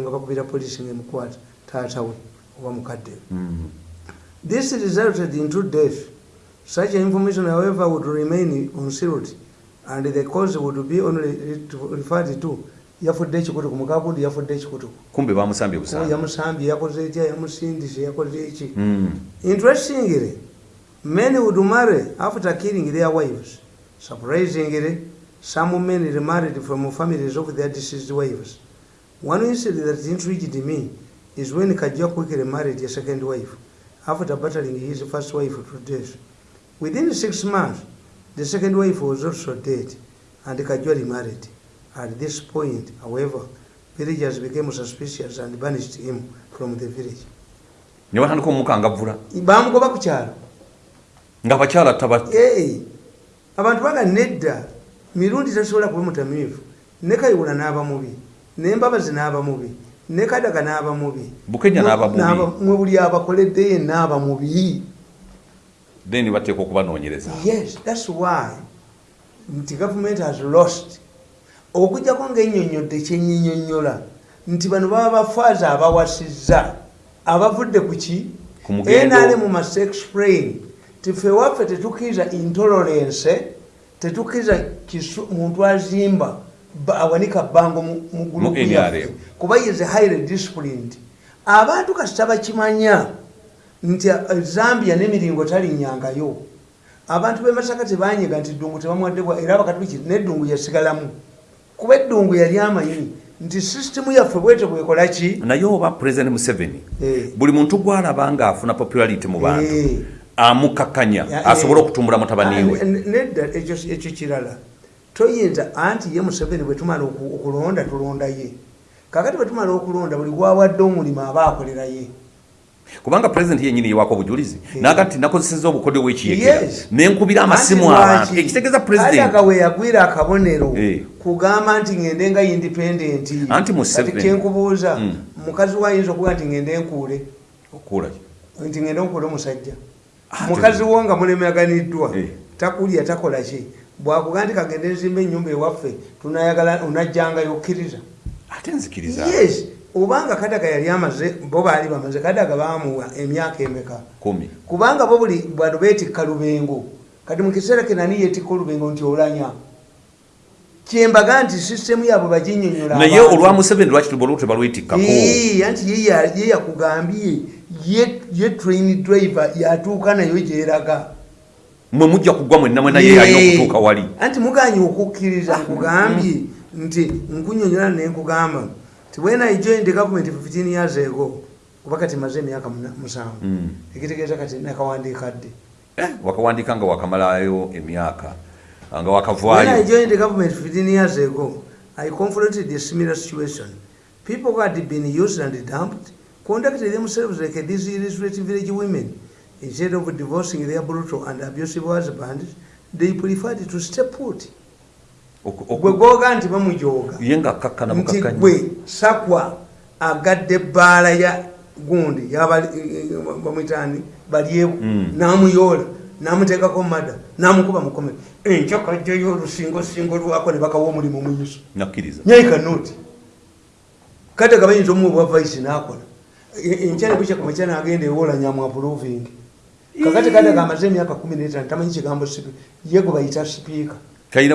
nga bakubira polisi ngaemukwata taatawe oba mukadde Mm. this resulted in two deaths such information however would remain concealed and the cause would be only referred to. Yafudde ekikutuku mukakundi yafudde ekikutuku. Kumbe bamusambye busanga yamusambye yakoze etya yamusindise yakoze eki Mm. interestingly men would marry after killing their wives. Surprisingly some men remarried from families of their deceased wives one incident that intrigued me is when kajja quickly married a second wife after battling his first wife to death. Within six months the second wife was also dead and kajwa remarried. At this point however villagers became suspicious and banished him from the village. Ne batandika omukangavvula bamugoba ku kyalo. Nga bakyala taba abantu baga nedda mirundi tasobola kuba mutamiivu ne kayiwula n'aba mubi n'embabazi n'aba mubi ne kadaga n'aba mubi Bukenya n'aba mubi. N'aba- mwe buli abakoledde ye n'aba mubi. Then bateeka okubanoonyereza. Yes thats why nti government has lost. Okujjako ngaennyonnyodde kyenyinyonnyola nti bano baba bafaaza abawasizza abavudde ku ki? Ku mugendo. nrm must explain tife waffe tetukkiriza intolerance tetukkiriza muntu azimba. ba- awanika bbango mu gulupu yaffe kuba is highly disciplined abantu kasita bakimanya nti uh, zambia n'emiringo talinyangayo abantu b'e masaka tebanyiga nti ddungu tebamuwadde bwa era bakatuliki n'eddungu yasigalamu kuba eddungu yali amanyi nti sisitemu yaffe bwete bwekola ki naye oba president museveni Eh. buli muntu gwalaba ng'afuna popularity mu bantu Eh. amukakkanya Ya- asobole eh. okutumbula mutabani we Ah, ne- nedda ekyo kirala toyinza anti ye museveni bwe tumala oku- okulonda tulonda ye. Kakati bwe tumala okulonda buli gwawadde omulimu aba akolera ye. Kubanga president yenyini yewako obujulizi Eh. naga nti nakozeseza obukodyo bwekiyekera. Nenkubira amasimu abantu. Ekitegeeza Kadaga president. we yagwira akabonero Eh. kugamba nti ngende nga independent. Anti Museveni- Kati kyenkubuuza Mm. mukazi we ayinza okuga nti ngende nkuule? Nti ngende nkuule omusajja. Mukazi wo nga mulemyaganiddwa Eh. takulya takola ki bwakuga nti kagende nzimba ennyumba ewaffe tunayagala onajjangayo okkiriza ate nzikiriza? Yes obanga kadaga yali amaze bo baali bamaze kadaga bamuwa emyaka emeka? Kumi. Kubanga bo buli bano beetikka lubengo. Kati mu kiseera kenani yeetikka olubengo nti olanya? Kyembaga nti sisitemu yaabwe baginyonyola naye olwa museveni lwaki tubolo tebalwetikkako anti ye ya- ye yakugambye ye- ye train driver yatuuka nayo gyeraga mwe mujja kugwa mwenna mwena ye alina okutuuka wali anti muganye okukkiriza nkugambye nti nkunyonyola nenkugamba ti when i joined the government 15 years ago kuba kati maze emyaka musanvu Mm. ekitegeeza kati nakawandiika dde Eh, wakawandika nga wakamalayo emyaka nga When I wakavaayo joined the government 15 years ago, I confronted a similar situation. People who had been used and dumped conducted themselves like these illiterate village women. Instead of divorcing their brutal and abusive husbands, they preferred to stay put. Gwe googa nti bamujooga. nga nti gwe sakwa agadde ebbaala ya gundi bamwitani balyeku Mm. namuyoola namuteekako mada namukuba mukomero enkya kajjayo olusingosingo lwako ne bakawa omulimu muyiso nakkiriza. Nyaika noti kate ga bayinza omuwe bwa vaisi nakola. Enkya nebukyakumakya nagenda ewola nyamu aproving kakati kate gamaze emyaka kumi netano tamanyi kigambo ye gwe bayita sipiika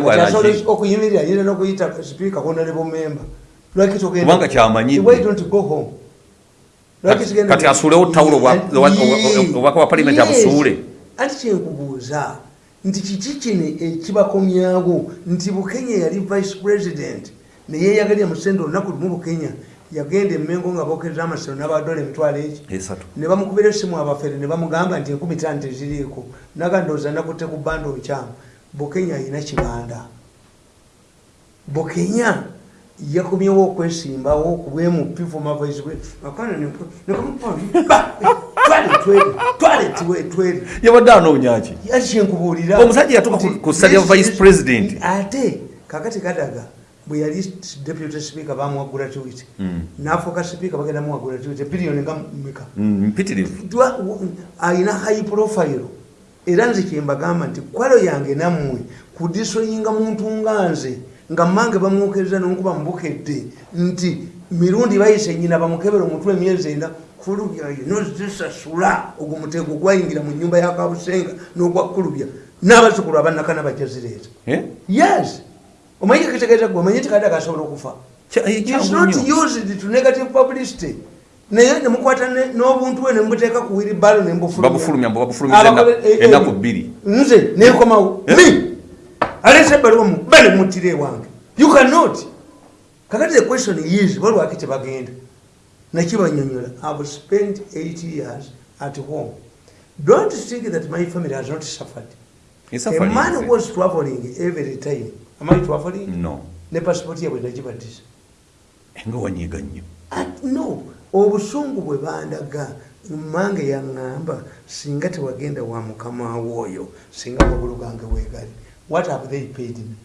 bwalaki okuyimirira yina nokuyita sipiika honorable member lwaki togenda why don't go home? Kati- asuulewo tawulo obubaka bwa parliament Yes. abusuule. anti kyenkubuuza nti kiki kino ekibakomyawo? Nti bukenya yali vice president neyeyagalya musente olunaku lumu bukenya yagenda emengo nga bokereza amasiro n'abadola emitwalo eki ne bamukubira essimu abafere ne bamugamba nti enkumi tano teziriiko nagandooza nakutte ku bbanda olukyamu bukenya alina kibanda bukenya yakomyewo okwesimbawo kubwemupifu twale yabadde anoonyaki yakyenkubuulira Omusajja yatuuka ku- ku ssali ya vice president. ate kakati kadaga bwe yali deputy speaker bamuwagula twit Mm. nafuuka speaker bagenda muwagula twit biliyoni nga mika Mm, mpitirivu. W- alina high profile. Era nze kyembagamba nti kwalo yange nammwe kudisonyinga muntu nga nze nga mange bamwokeriza nonkuba mubukedde nti mirundi bayise nyina bamukebera omutwe emyezi ena kulubya nozisasula ogwo mutego gwayingira mu nyumba yakabusenga nogwakulubya n'abazukulu abanakana bajazireeta Eh? yes omanyi kitegeeza gwe omanyi tikadde akasobola okufa. Eh, kyangu not used to negative publicity. Naye nemukwata ne- n'obuntu bwe nemubuteeka ku wiribalo babufulumiza enna- ennaku bbiri. nze nenkomawo Eh? mi alese ebbaluwa muba nemutira ewange. You cannot. Kakati the question is balwaki tebagenda? Nakibanyonyola. Ihave spent 8 years at home. Don't think that my family has not suffered. A man was traveling every time am I traveling no. Ne passport yabwe nagibadisa nga wanyiiga nnyo. No. Obusungu bwe bandaga mange yaŋŋamba singa tewagenda wa mukama wo oyo singa magulu gange weegali. What have they paid me?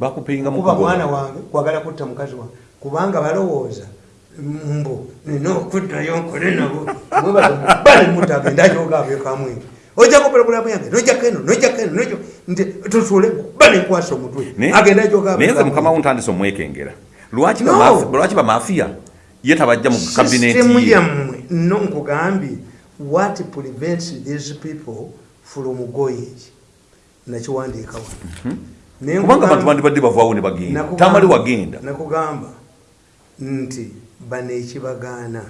Bakupeyinga kuba mwana wange kwagala kutta mukazi wange kubanga balowooza mbo nina okuddayo nkole nabo. Mwebazamubanemutta agenda ajogaabyo kamwenge ojjako pulogulamu yange nojjako eno nojjako eno nojja nti tusule banenkwasa omutwe agenda ajogaabyo naye nze mukama wo ntandise omwekengera lwaki No. bamafi- lwaki bamafiya ye tabajja mu kabineti System ye yammwe no nkugambye what prevents these people from going? Nakiwandiika wano Ne kubanga abantu nkugamba- bandibadde bavaawo ne bagenda. Tamali wagenda. Nakugamba nti bano ekibagaana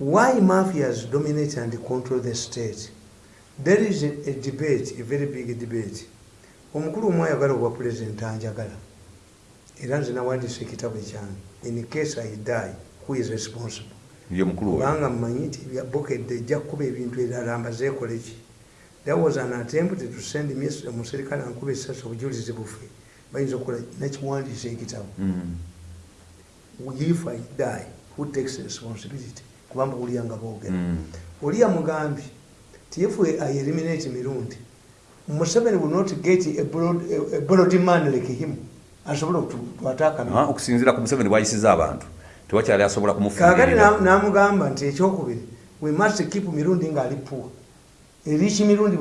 why mafias dominate and control the state there is a, a debate a very big debate. Omukulu omu ayagala obwa pulezidenti anjagala. Era nze nawandiisa ekitabo ekyange. In case i die who is responsible? Kubanga mmanyi nti bukedde ejja kukuba ebintu ebirala mbazeekole ki? There was an attempt to send me omuserikale ankuba esasi obujulizi bufe bayinza okukola nakiwandiisa ekitabo. Mm. if i die who takes responsibility? Kubanga buliya nga boogera. Mm. oli yamugambye if i eliminate mirundi. Museveni will not get a broad, a, broad man like him. Asobole twataaka Ah, okusinziira ku museveni bwayisiza abantu. Tewakyali asobola kakati kumufuirira namugamba nti ekyokubiri we must keep mirundi ngaali poor. Eriki mirundi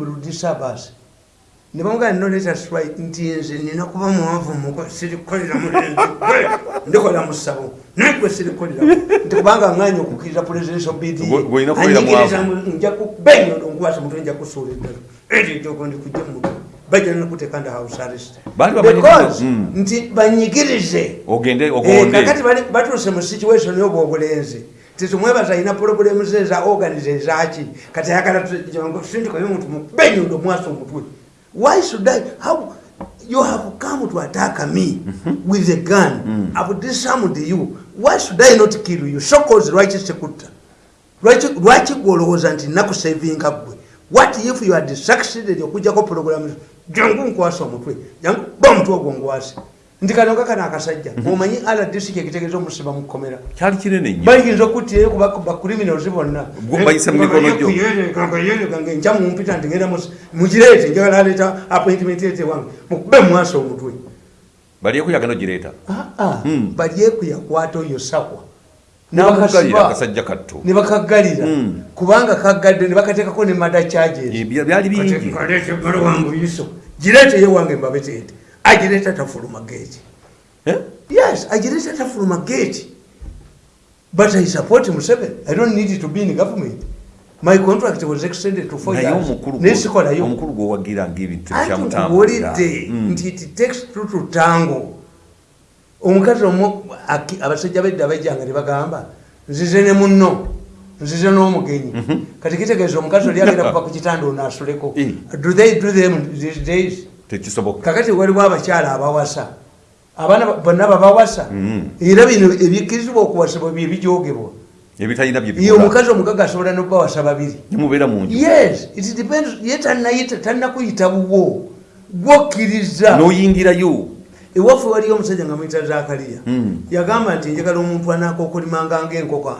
buludisabasi nebamugamba no let us try nti nze nina kuba muwavu muko sirikolera mulenzi gwe ndikola mu ssabo naye gwe sirikolera nti kubanga nganya okukkiriza presidential anyigiriza mwavu. nja kubenyondo nkwasa mutwe nja kusuula eddala. Ekyo ekyoko ndikujja mutwe. Bajja nakuteeka nda house arrest. Because Mm. nti banyigirize. Eh, kakati batuuse mu situation yoba obulenzi tetumwebaza alina pulogulemu ze eza organize ezaki kati ayagala sindikayo omuntu mubenyundo mwasa omutwe why should i? How you have come to attack me with a gun. I've disarmed you. Why should i not kill you? Shokozi lwaki sekutta lwaki lwaki gwolowooza nti nakusavinga gwe what if you had succeeded okujjako pulogulamu jangu nkwasa omutwe. Jangu ba omutwe ogwo ngwase nti kano kakano akasajja omanyi rdc kyekitegeeza omusiba mukomera kyali kinene nnyo bayinza okuttirayo bacriminals bonna Gwe bayise mu mikono gyo. nga enkya mumpita nti ngenda mugireete njagala aleeta appointment ete wange mukube mumwasa omutwe balyeku yagenda ogireeta Mm. balyeku yakwata oyo sakwa namugalira akasajja katto ne bakaggalira Mm. kubanga kaggadde ne bakateekako ne mada charges Eh, bya- byali bingi kaleeta ebbalo wange oyiso gireete ye wange mbabeteete agireeta tafuluma geeti Eh? yes agireeta tafuluma geeti but i support museveni. I don't need to be in government. My contract was extended to four years. nesikolayo omukulu gwowagira ngaebintu nkubuulidde Mm. nti it takes two to tango. Omukazi omu abasajja bedda bajjanga ne bagamba nzize ne munno nzize n'omugenyi. Kati kitegeeza omukazi oli agenda kuva ku kitanda ono asuleko. Do they do them these days tekisoboka. kakati waliwo abakyala abawasa abaana ba- bonna babawasa Mhm. era bino ebikkirizibwa okuwasibwa bye bijogebwa ebitalina ye byebikola omukazi omugaga asobola nobawasa babiri. Nemubeera mu nju. Yes it depends ye tannakuyita buwo gwokkiriza. N'oyingirayo. Ewaffe waliyo omusajja nga muyita zakaliya Mm. yagamba nti njagala omuntu anakookolimanga ngaenkoko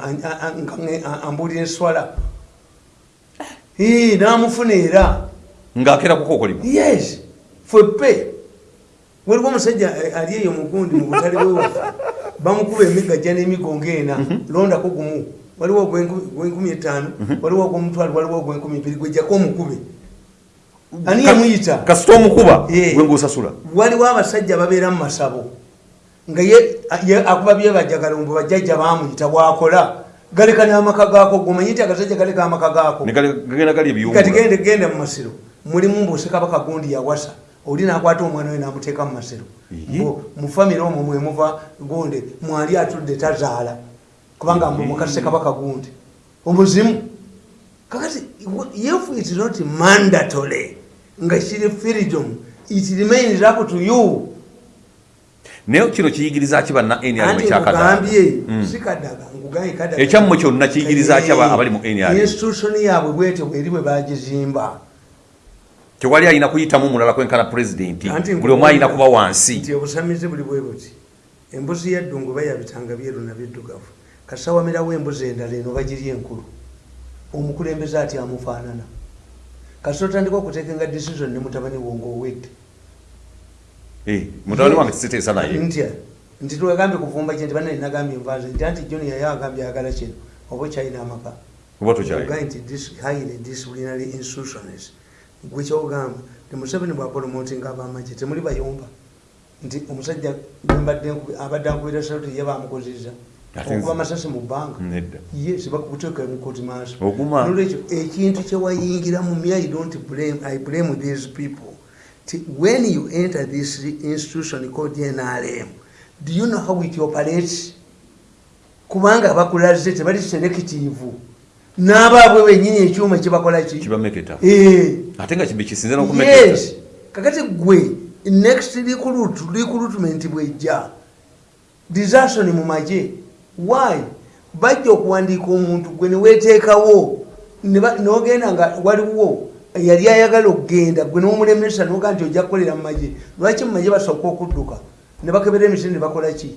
ambuulira enswala Ii, n'amufuna era. Ng'akera kukokolima yes fweppe waliwo omusajja eh, ali eyo mugundi mu butale bwewaffe bamukuba emigajja n'emigongo ena londako gumu. Waliwo ogw'enkumi etaano waliwo ogw'omutwalo waliwo ogw'enkumi ibiri gwejjako omukube. Ani yamuyita kasita omukuba? Gwe ngusasula waliwo abasajja babeera mu masabo nga ye akuba byebajjagala mbu bajjajja bamuyita bwakola. Galeka n'amaka gaako gomanyi nti agasajja galeka amaka gaako. Kati gende genda mu masiro. Mulimu mbuuse kabaka gundi yawasa oli nakwata omwana we namuteeka mu masiro mu famire omwo mwemuva gunde mwali atudde tazaala. Kubanga mbu mukase kabaka gundi. Omuzimu. Kakati if it is not mandatory nga kiri freedom it remains up to you. Naye kino kiyigiriza ki banna nrm anti ekyakadaga nkugambye Mm. sikadaga nkugambye kadaga ekyammwe kyonna kiyigiriza ki aba- abali mu institution yaabwe bwete bweri bwe bagizimba tewali alina kuyitamu mulala kwenkana pulezidenti buli omu alina kuba wansi. Nti obusamizi buli bwe buti. Embuzi yaddungu bayabitanga byeru nabiddugavu kasawamirawo embuzi endala eno bagirya enkulu. Omukulembeze ati amufaanana. Kasi otandika okuteekenga decision ne mutabani wo ngaowedde Eh, mutabani wange siteesa naye. Ntya nti twegambye kuvumba kye nti banne nagambye nvanze nti anti john yaye agambye ayagala kino. Oba okyalina amaka oba tokyali. Ogaye nti dis- highly disciplinary institutions gwe kyogamba ti museveni bwapromotinga abamagye temuli bayomba. Nti omusajja gwembadde nkubi- abadde ankubira saluti ye bamukoziza okuba amasasi mu bbanga. Ye sibakuteeka mukoti maaso. Nolwekyo ekintu kyewayingira mu my i don't blame i blame these people. Ti when you enter this institution called nrm do you know how it operates? Kubanga bakulaze tebali selective n'abaabwe benyini ekyuma kyebakola ki? Kibameketa. Eh. ate nga kibe kisinze n'okumeketa. Yes. Kakati gwe next recruit recruitment bwejja. Disason mu magye. Why? Bajja okuwandiika omuntu gwe neweteekawo ne ba- n'ogenda nga waliwo yali ayagala okugenda gwe n'omulemesa noga nti ojja kukolera mu magye. Lwaki mu magye basooka okudduka? Ne bakebera emisiri ne bakola ki?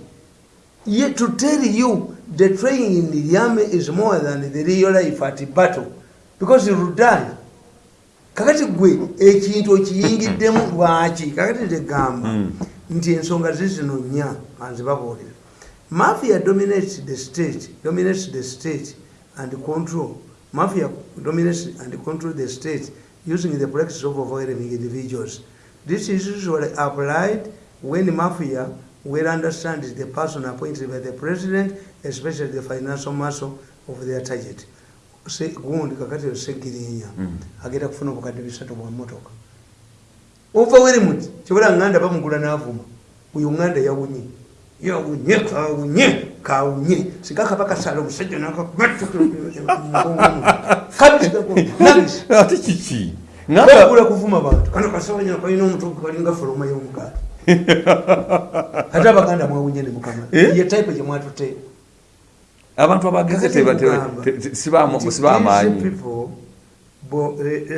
Ye, to tell you the training in the army is more than the real life at battle. Because you will die kakati gwe ekintu okiyingiddemu lwaki? Kakati tegamba Mm. nti ensonga zizino nnya anzibabuulira mafia dominates the state dominates the state and control. Mafia dominates and control the state using the practice of avoiding individuals. This is usually applied when mafia well understands the person appointed by the president especially the financial muscle of their target. Gundi kakati segirinya. Mm. agenda kufuna obukadde bisatu bwa motoka. Ova werimut kyobola nganda bamugula n'avuma oyo nganda yawunye. Yawunye kawunye kawunye. Singa kaba kasala omusajja nakabisi ate kiki bagula kuvuma bantu. Kano kasawanya kalina omutugu kalinga foroma y'omugaati ate abaganda mwawunye ne mukama. Eh? ye type gye mwatute abantu abagenze teba- teba- te- te- sibamu- sibamaanyi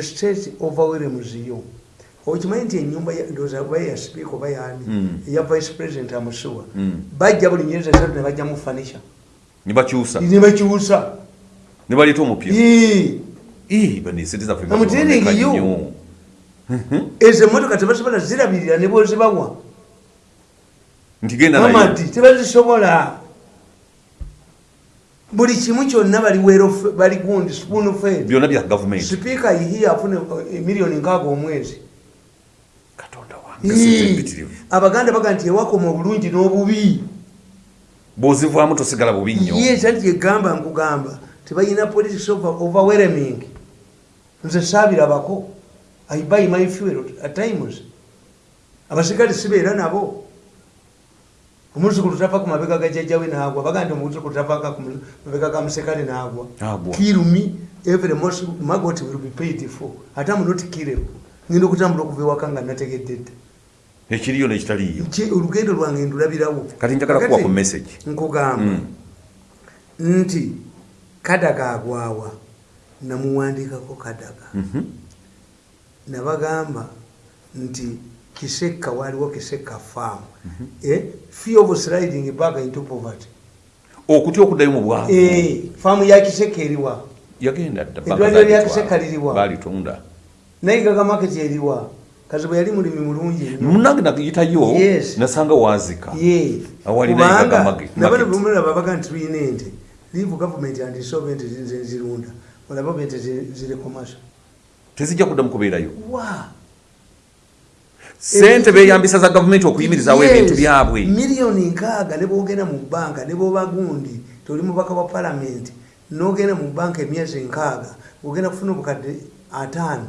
state overwhelms yo okimanyi nti enyumba ndowooza kuba ya sipiika oba yaani eya vice president amusuwa Mm. bajja buli myezi esatu ne bajjamu fanisha ne bakyusa ne bakyusa ne baleeta omupya you. nnyo ezo emotoka tebasobola zirabirira ne bwozibawa nti naye. mamati tebazisobola. Buli kimu kyonna bali gundi spoon fed sipiika yihiye afune emiliyoni nkaaga omwezi. Abaganda baga nti ewakoma obulungi n'obubi. Bw'ozivaamu tosigala bubi nnyo. Ye tanti yegamba nkugamba tebalina politics overwhelming nze saabirabako i buy my fuel at times. Abasikale sibeera nabo. Omuzukulu tava ku mabega ga jjajjawe naagwa baga nti omuzukulu tavaka ku mabega ga musekale naagwa Agwa. kill me every most magot will be paid for. Ate am not killable ngenda okutambula okuva ewaka nga nategedde dda. Ekiriyo nekitaliyo Ki- olugendo lwange ndulabirawo. Kati njagala kuwa ku message. nkugamba Mm. nti kadaga agwawa namuwandikako kadaga. Mhm. Nabagamba nti kisekka waliwo kisekka farm. Eh, fear of sliding back into poverty. Okutya okuddayo mu bwavu Eh, faamu ya kisekka eriwa yagenda Eddwaliro lya Kiseka liriwa? balitunda nayigaga market eriwa kazi bwe yali mulimi mulungi munange nagiyitayo nasanga waazika Ye. Awali Kubanga, nayigaga market. nabano bemulaba baga nti tulina ente. Leave government and insolvent nze nzirunda olaba ente ziri commercial tezijja kuddamu kubeerayo. Wa? Sente beyambisa za gavumenti okuyimirizaawo ebintu byabwe. Miliyoni nkaaga ne bwogenda mu banka ne bwoba gundi toli mubaka wa palamenti nogenda mu banka emyezi nkaaga ogenda kufuna obukadde ataano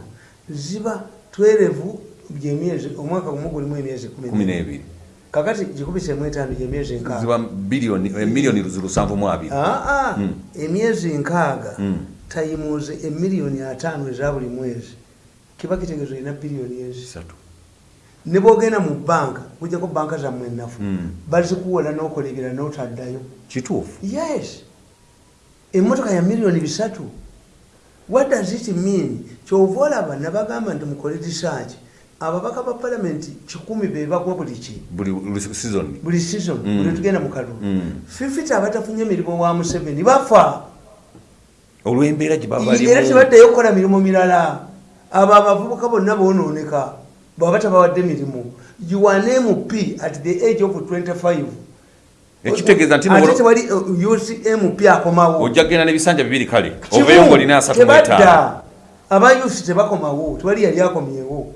ziba twerevu gyemyezi omwaka gumu gulimu emyezi kumi n'ebiri. kakati gikubisemu etaano gyemyezi nkaaga. Ziba biliyoni eh, miliyoni lusanvu mu abiri. Aa Mm. emyezi nkaaga Tayimuze emiliyoni ataano eza buli mwezi. Kiba kitegeeza olina biliyoni ezi ne bwogenda mu banka kujjako banka zammwe ennafu Mm. bazikuwola n'okola ebira n'otaddayo. Kituufu. Yes. Emmotoka ya miliyoni bisatu. What does it mean? Kyova olaba nabagamba nti mukole research. Ababaka ba palamenti kikumi bebagwa buli ki? Buli season. Buli season. Mm. buli tugenda mu kalulu. Mm. fifiti abatafunye emirimu wa museveni bafa olw'embeera gye baba era balimu tebaddeyo kukola mirimu mirala. Abo abavubuka bonna bonooneka bwaba tabawadde mirimu. You are an mp at the age of 25 ekitegeeza nti tewali uh, ucmp akomawo. Ojja kgenda n'ebisanja bibiri kale. Mu etaano. Tebadda aba uc tebakomawo tewali yali akomyewo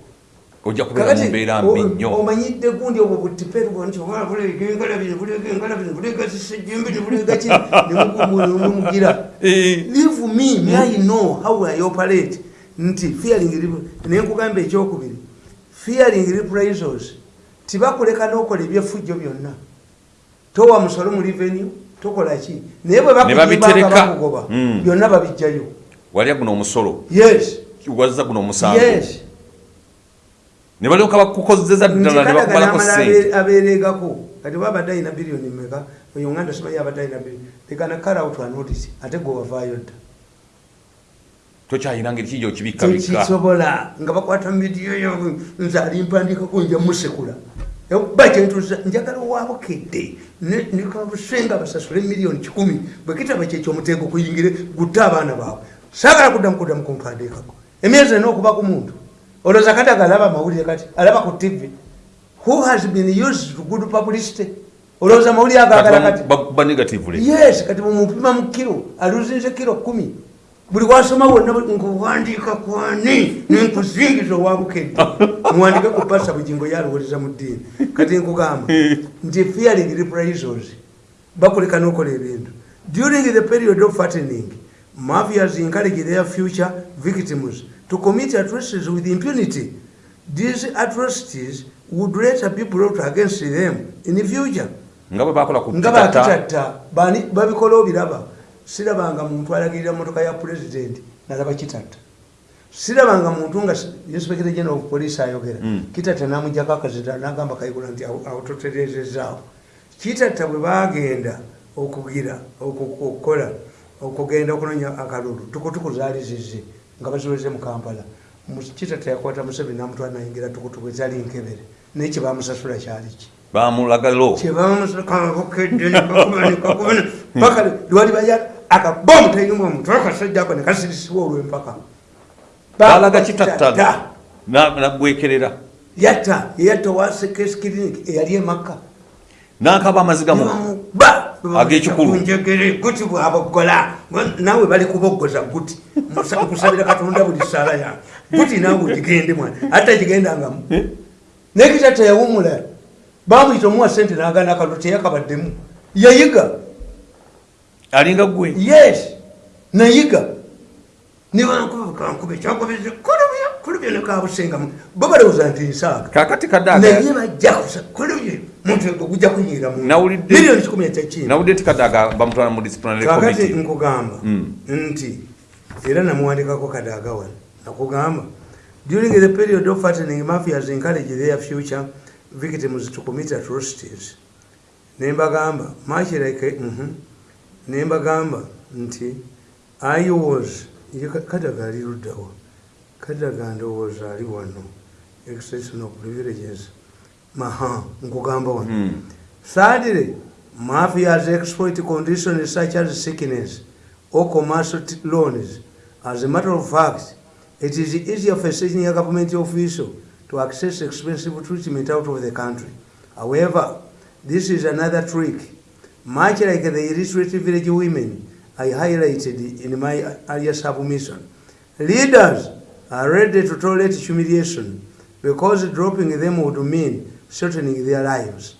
ojja kubeera mu mbeera mbi nnyo omanyidde gundi obwo butiperugo nti oba bulega engala bino bulega engala bino bulega zisejjembe ne bulega ki nemugira Eh, leave me me i know how i operate nti fearing rep- nenkugamba ekyokubiri fearing reprisals tibakuleka n'okola ebyefujjo byonna towa musolo mu revenue tokola ki naye bwe babitereka. bakugoba Mm. byonna babijjayo walya guno omusolo yes wazza guno omusango yes ne balyoka bakukozeza ddala ne bakubalako sente aberegako kati babadde alina biliyoni meka uganda simanyi abadde alina biliyoni lekana kale out anotice ate gwe wavaayo dda. Tokyayina ngeri kijja okibikabika tekisobola nga bakwata midiyo yo nze alimpandikako nja musekula. Ba kyentuza njagala owabukedde. Nekabusenga basasule miliyoni kikumi. Bwe kitaba kyekyo omuteego kuyingire gutta abaana baabwe. Saagala kuddamu kuddamu kumpandikako emyezi ena okuba ku muntu olowooza kati agalaba amawulire kati alaba ku tv who has been used to good publicity olowooza amawulire agagala kati yes kati mumupima mu kiro aluzinze kiro kumi. Buli wasoma wonna nkuwandiika kwani? Nenkuzingiza owabukedde muwandike ku pasa bugingo yaluwoliza mu ddiini. Kati nkugamba nti fearing reprisals bakuleka nokola ebintu. During the period of fattening mafias encourage their future victims to commit atrocities with impunity. These atrocities would later be brought against them in the future. Nga bwe bakola ku nga kitata bakitatta bani babikola obiraba. Sirabanga muntu alagirira motoka ya pulezidenti nalaba kitatta sirabanga muntu nga inspector general of police ayogera. Mm. kitatta namujjako akazita nagamba kayigula nti awo awo toterezezaawo kitatta bwe bagenda okugira oku- okukola okugenda okunonya akalulu tukutuku zaali zize nga baziweze mu kampala. Mu- kitatta yakwata museveni namutwala nayingira tukutuku ezali nkebere. Naye kyebamusasula kyali ki? Bamulagalo paka lwali baya akabomu tayinuma omuntu akasajja ako nekasirisibwa olwempaka. Balaga kitatta na- nagwekerera. Yatta yeyatta wasekes clinic eyali emakka nakaba amaziga mu ba Ag'ekikulu. njegere guti bwabogola naawe bali kuboggoza guti. Nkusabira katonda buli sala ya. Guti naawe gigende mwana. Ate gigendangamu nekitatta yawumula bamwita omuwa sente nagana akalulu teyakabaddemu. Yayiga. Alinga gwe yes. Nayiga. Nibankubakankuba ekyagobereza kulubye kulubye nekabusengamu bo balowooza nti nsaaga. Kakati kadaga naye bajja kusa kulubye muntu ego gujja kunyira mu Nawulidde- miliyoni kikumi ekyakina nawudde nti kadaga bamutwala mu disciplinary committee. nkugamba Mm. nti era namuwandikako kadaga wano. Nakugamba during the period of fattening mafias encourage their future victims to commit atrocities. Nembagamba like mhm. nembagamba nti i was kadaga ali luddawa kadaga ndowooza ali wano. Extension of privileges maha nkugamba wano. Hmm. Thirdly, mafias exploit conditions such as sickness or commercial loans. As a matter of fact, it is easier for a senior government official to access expensive treatment out of the country. However, this is another trick. Much like the illiterate village women I highlighted in my earlier submission. Leaders are ready to tolerate humiliation because dropping them would mean shortening their lives.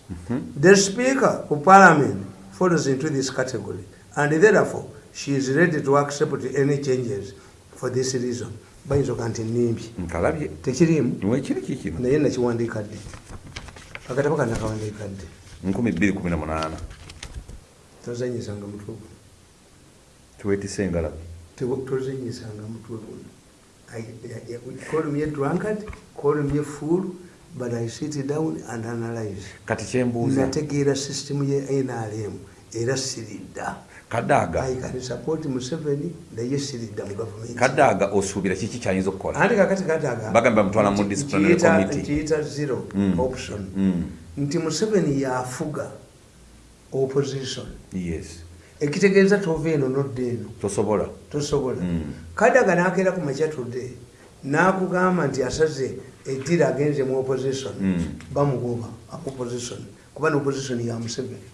The Speaker of Parliament falls into this category, and therefore she is ready to accept any changes for this reason. bayinza nti nimbi. Kikino naye nakiwandiika dde akatabo kana akawandiika dde 218 tozanyisanga mutwe guno tuwetise engalabi tozanyisanga mutwe guno column ye drunkard column ye fool but i sit down and analyze. Kati kyembuuza nategeera system ye nrm era siridda. Kadaaga? I can support museveni naye siridda mu gavumenti kadaaga osuubira kiki kyayinza okukola? Anti kakati kadaga Bagamba bamutwala mu disciplinary committee. nkiyita zero Mm. option. Mm, nti museveni yafuga opposition. Yes. Ekitegeeza tova eno nodda eno. Tosobola? Tosobola. Mm. kadaga nakeera ku makya tudde nakugamba nti asaze eddira agenze mu opposition Mm. bamugoba opposition kuba neopposition ya museveni.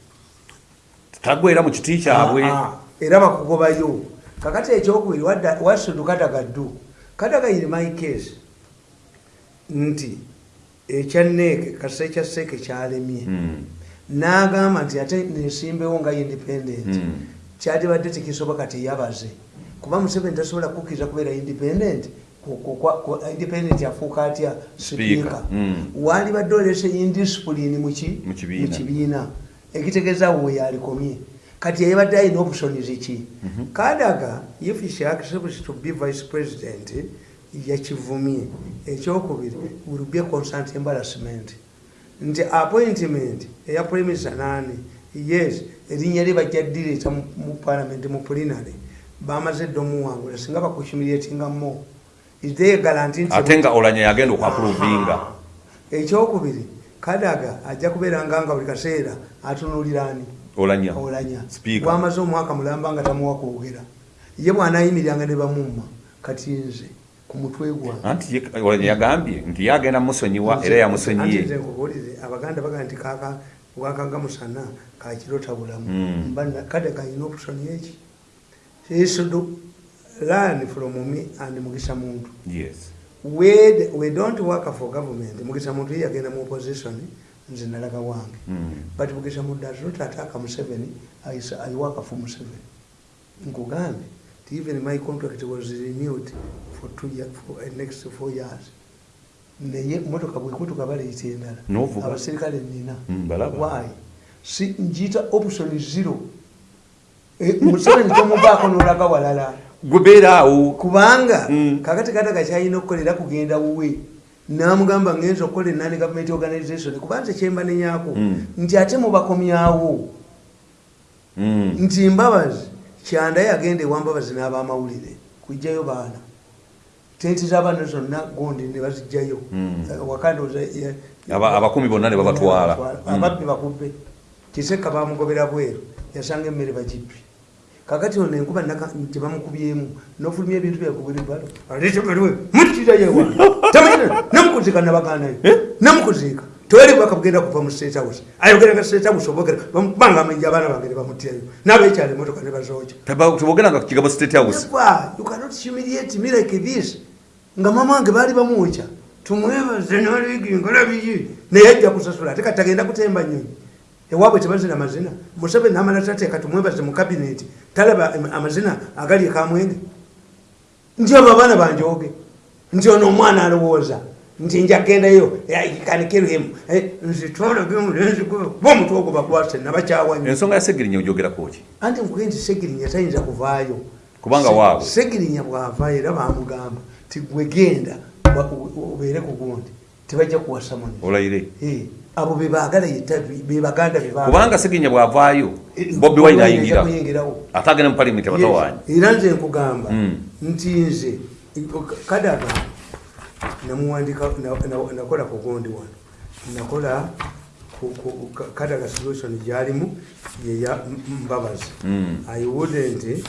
Tagwera mu kiti kyabwe. Ah, ah, era bakugobayo. Kakati ekyokubiri wasudu kadaga ddu kadaga iri my case. Nti ekyaneeke kasita ekya seeke kyalemye. Mm, n'agamba nti ate nesimbewo nga independent. Mm. kyatibadde tekisoboka tiyabaze kuba museveni tasobola kukkiriza kubeera independent independent afuuka atya sipiika Mm. waalibadde olese indiscipline muki Mu kibiina. kibiina. Ekitegeeza we yalikomye kati yayibadde alina opusonizi ki? Kadaga if she accepts to be vice president yakivumye. Ekyokubiri will be a constant embarrassment. Nti appointment eya premisa nani yes erinnya lye bajja direeta mu parliament mu plenary bamaze dde omuwangula singa bakuhumiliatinga ate nga olanya yagenda okwapuruvinga ekyokubiri kadaga ajja kubeera nga buli kaseera atunuulirani olanya. Olanya. Wamaze omwaka mulamba nga tamuwa kwogera. Ye bwanaayimiriranga ne bamumma kati nze ku mutwe gwange ye- olanya yagambye nti yagenda musonyiwa era yamusonyiye. abaganda bagaa nti kaka bwakanga musana kakirota bulamu Mm. mba na- kadaga alina opusoni eki? Should learn from me and mugisa muntu. Yes. We, we don't work for government. Mugisa muntu ye yagenda mu opposition nze nalaga wange. Mm. but mugisa muntu does not attack museveni I, I work for museveni. Nkugambe even my contract was renewed for two year, for uh, next four years. Naye motoka bwekutuka baleyita endala. N'ovuga. abasirikale nina Mm, why? Si njiyita option zero. Eh, museveni tomubaako nolaga walala gubeera awo. Kubanga Mm. kakati kataga kyalina okukolera kugenda wuwe. Namugamba ngenza okukola enani government organization kuba nze kyemba nenyako Mm. nti ate mubakomyawo Mm. nti mbabazi kyanda yagenda ewa mbabazi n'abamawulire kujjayo baana. Tenti z'abaana zonna gondi ne bazijjayo. Eh, abakumi bonna ne babatwala. Ababbi bakubbe. Kiseka bamugobera bweru. Yasanga emmere bagibbi kakati ono enkuba naka- nti bamukubyemu nofulumya ebintu byakubulibalo tamanyina namukuzika nabaganayo namukuziika tewali bwaka bugenda kuva mu state house. Ayogeranga state house obogera banga amenja abaana bange ne bamutyayo. N'abekyala emotoka ne bazooca Teba- tebogeranga ku kigambo state house. You cannot humiliate me like this. nga mama wange baali bamwokya tumwebaze naliginga labiki naye ajja kusasula ate kati agenda kutemba nyonyi ewaabwe tebazina mazina. Museveni namala tateeka tumwebaze mu kabineti talaba amazina agali ekamwenge nti abo abaana banjoge nti ono omwana alowooza nti njagendayo kanikirhemu nzitwalagemulenzi kuba omutwe ogwo bakwase nabakyawa nnyo ensonga ya segirinya ogyogerako ki? Anti nkuge nti segirinya tayinza kuvaayo. Kubanga waabwe. segirinya bwavaayo era bamugamba ti gwegenda obeere ku gundi tebajja kuwasa muni olayire Eh, abo bebagala yetta bebaganda kubanga segirinya bwavaayo bobi wine ayingira. kuyingirawo. Ate agenda mu palimenti abatawanyi era nze nkugamba Mm. nti nze kadaga namuwandika na- na- nakola ku gundi wano. Nakola kadaga solution gyalimu yeya mbabazi. Mm. i wouldn't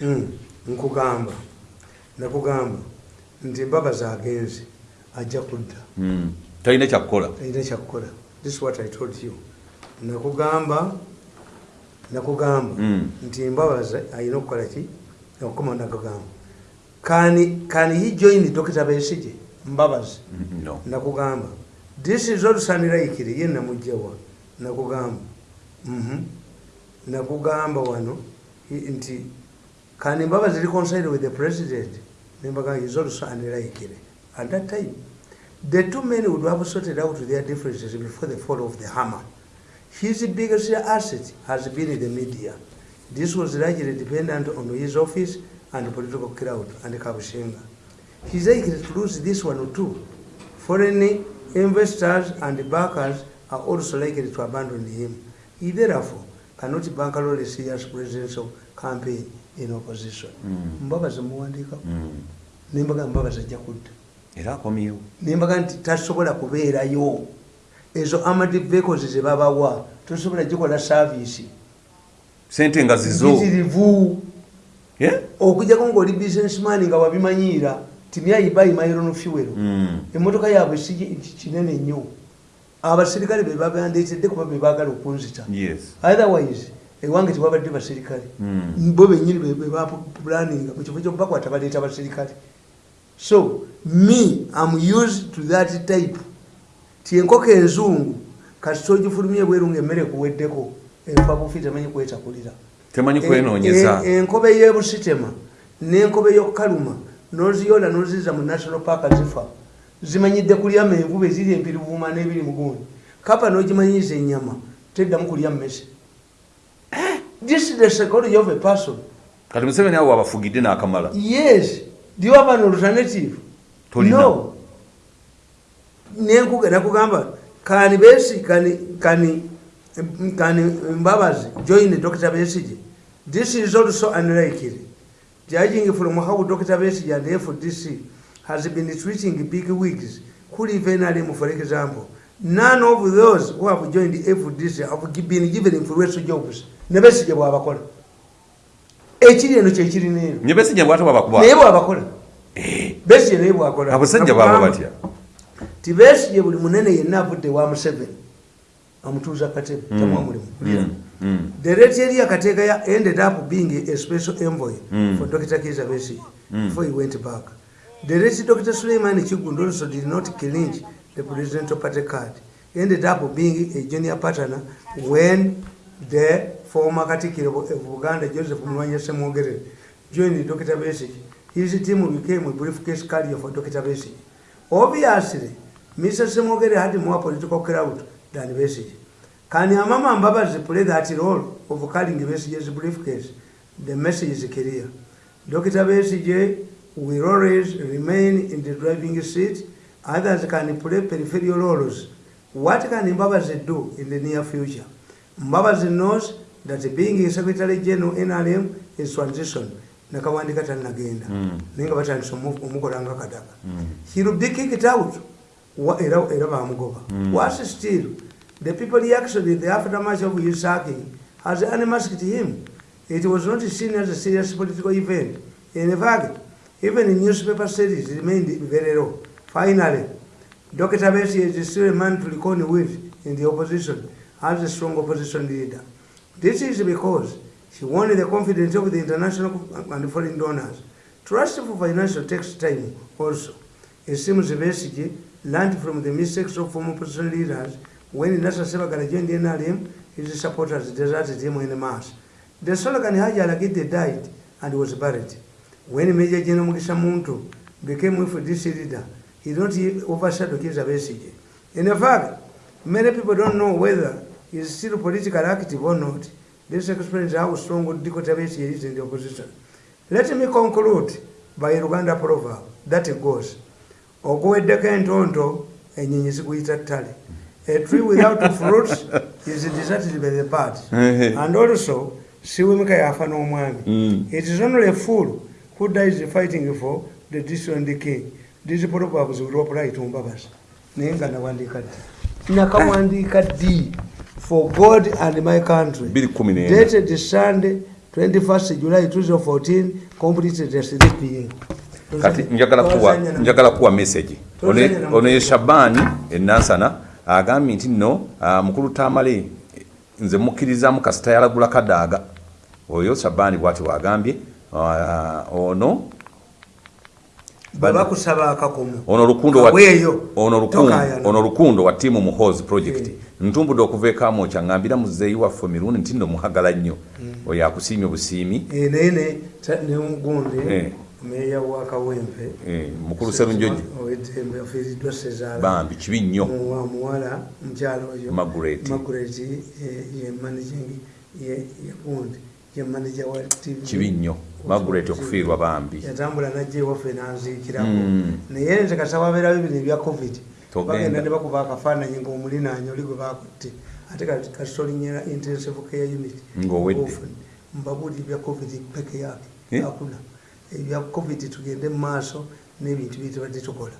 mm, nkugamba nakugamba nti mbabazi agenze ajja kudda. Talina kyakukola alina kyakukola this is what i told you. Nakugamba nakugamba. Mm. nti mbabazi alina okukola ki? Okukoma nakugamba. Can, can he join dr. Besige mbabazi Mm, no. Nakugamba. This is olusaniraikire ye namugjawa nakugamba. Mhm. nakugamba wano nti kani mbabazi reconcile with the president. Nembaga is olusaniraikire at that time the two men would have sorted out their differences before the fall of the hammer his biggest asset has been in the media this was largely dependent on his office and political crowd and kabushenga he's likely to lose this one too foreign investors and backers are also likely to abandon him. He therefore cannot bankroll a serious presidential campaign in opposition. Mm. Mbabazi muwandiika Mm. nembaga mbabazi ajja kudda era akomyewo. Nembaga nti tasobola kubeerayo. Ezo amad vehicles ze babawa tosobola gikola saavisi sente nga zizo. Bitirivu Eh? okujjako ngaoli businessman nga wabimanyiira timyayibayi iron fuel. Mm. emmotoka yaabwe si ki- kinene nnyo. Abasirikale be babandeetedde kuba be baagala okunzita. Yes. Otherwise ewange tewabadde basirikale. Mm. bo benyini bebapulaninga mukifo kyobakwata baleeta basirikale so me am used to that type. Ti enkoko enzungu kasita ogifulumya ebweru nga emmere kuweddeko enfa bufi temanyi kwetakulira temanyi en- enkobe y'ebusitema n'enkobe y'okukaluma n'oziyoola n'oziza mu national park zifa zimanyidde kulya menvu be ziri empirivuuma n'ebiri mugundi kapa n'ogimanyiza ennyama teddamu kulya mmese. Eh, this is the psychology of a person. Kati museveni awo abafugidde n'akamala. Yes do you have an alternative no nakugamba kani besi kani kani kani mbabazi join dr besige this is also unlikely. Judging from how dr besige and fdc has been treating big wigs. Live in Alem, for example none of those who have joined fdc have been given influential jobs. Ne besige bwabakola ekiri eno kyekirina eno. Nye besijja bwate bwabakuba naye bwabakola besige naye bwakola abasajja bwaba batya. tibesige buli munene yenna avudde wa museveni. Amutuuza katebe tamwamulimu Mm, mm. the rate eri akateeka ya ended up being a special envoy for dr kiza besige Mm. before he went back. The rate dr suleiman chigundo also did not clinch the presidential party card. Ended up being a junior partner when the former katikiro of buganda joseph mulwanya semwogerere joined dr besige his team became a briefcase carrier for dr besige obviously mr semwogere had more political crowd than besige Can Amama Mbabazi play that role of carrying Besige's briefcase? The message is clear. Dr. Besige will always remain in the driving seat. Others can play peripheral roles. What can Mbabazi do in the near future? Mbabazi knows that being a Secretary General in NRM is transition. nakawandika tannagenda Mm. naye nga batandisa omu- omukolanga kadaka. Mm. he'll be kicked out. Wa- era era bamugoba Mm. worse still the people reaction in the aftermath of his sacking has unmasked him. It was not seen as a serious political event. In fact even in newspaper series remained very low finally dr besi is still a man to reckon with in the opposition as a strong opposition leader this is because she won the confidence of the international and foreign donors trust for financial takes time also it seems Besigye learned from the mistakes of former opposition leaders when Nasa Sebagala joined the NRM, his supporters deserted him in mass. The slogan Haji Alagide died and was buried. When Major General Mugisha Muntu became FDC leader, he not overshadow Kizza Besigye. In fact, many people don't know whether he is still politically active or not. This explains how strong. Besigye is in the opposition. Let me conclude by Uganda proverb that goes, okuweddeko entonto enyonyi zikuyita ttale a tree without fruits is deserted by the birds and also siwemeka yafa n'omwami Mm. it is only a fool who dies fighting for the dethroned king these proverbs will apply to mbabazi naye nga nawandiika ddi nakawandiika ddi for god and my country. Dated sunday 21st july 2014 completed at 3 pm kati njagala kuwa njagala kuwa message. Ono ye shabani enansana agambye nti nno ah, mukulu tamale nze mukkirizamu kasita yalagula kadaaga oyo shabani bwati wagambye Ah, ono akakomo. Ono lukundo wa- kaweeyo. ono lukundo- Tokaayana. ono lukundo wa tiimu muhozi project. Ntumbudde okuva amo kyangambira muzeeyi waffe mirundi nti nno muhagala nnyo. Oyo akusiimye busiimi Eh, naye ne- ta- ne mugunde Eh. meeya wa kawempe. Eh, mukulu serunjoji. Owedembe afiiriddwa sezaala bambi kibi nnyo. Wa muwala mukyalo oyo. Margaret. Margaret, eh, ye managing ye yagundi ye manager wa tv kibi nnyo margaret okufiirwa bambi yatambula najja ewaffe nanziikirako Mm. naye nze kasa wabeera bibiri ebya covid bagenda ne bakuba akafaananyi ngaomulinaanya oli gwe bakutte ate kasitolinyera intensive care unit Ng'owedde. Often, mbabuuli ebya covid peke yake Eh? hakuna ebya covid tugende mu maaso n'ebintu bye tubadde tukola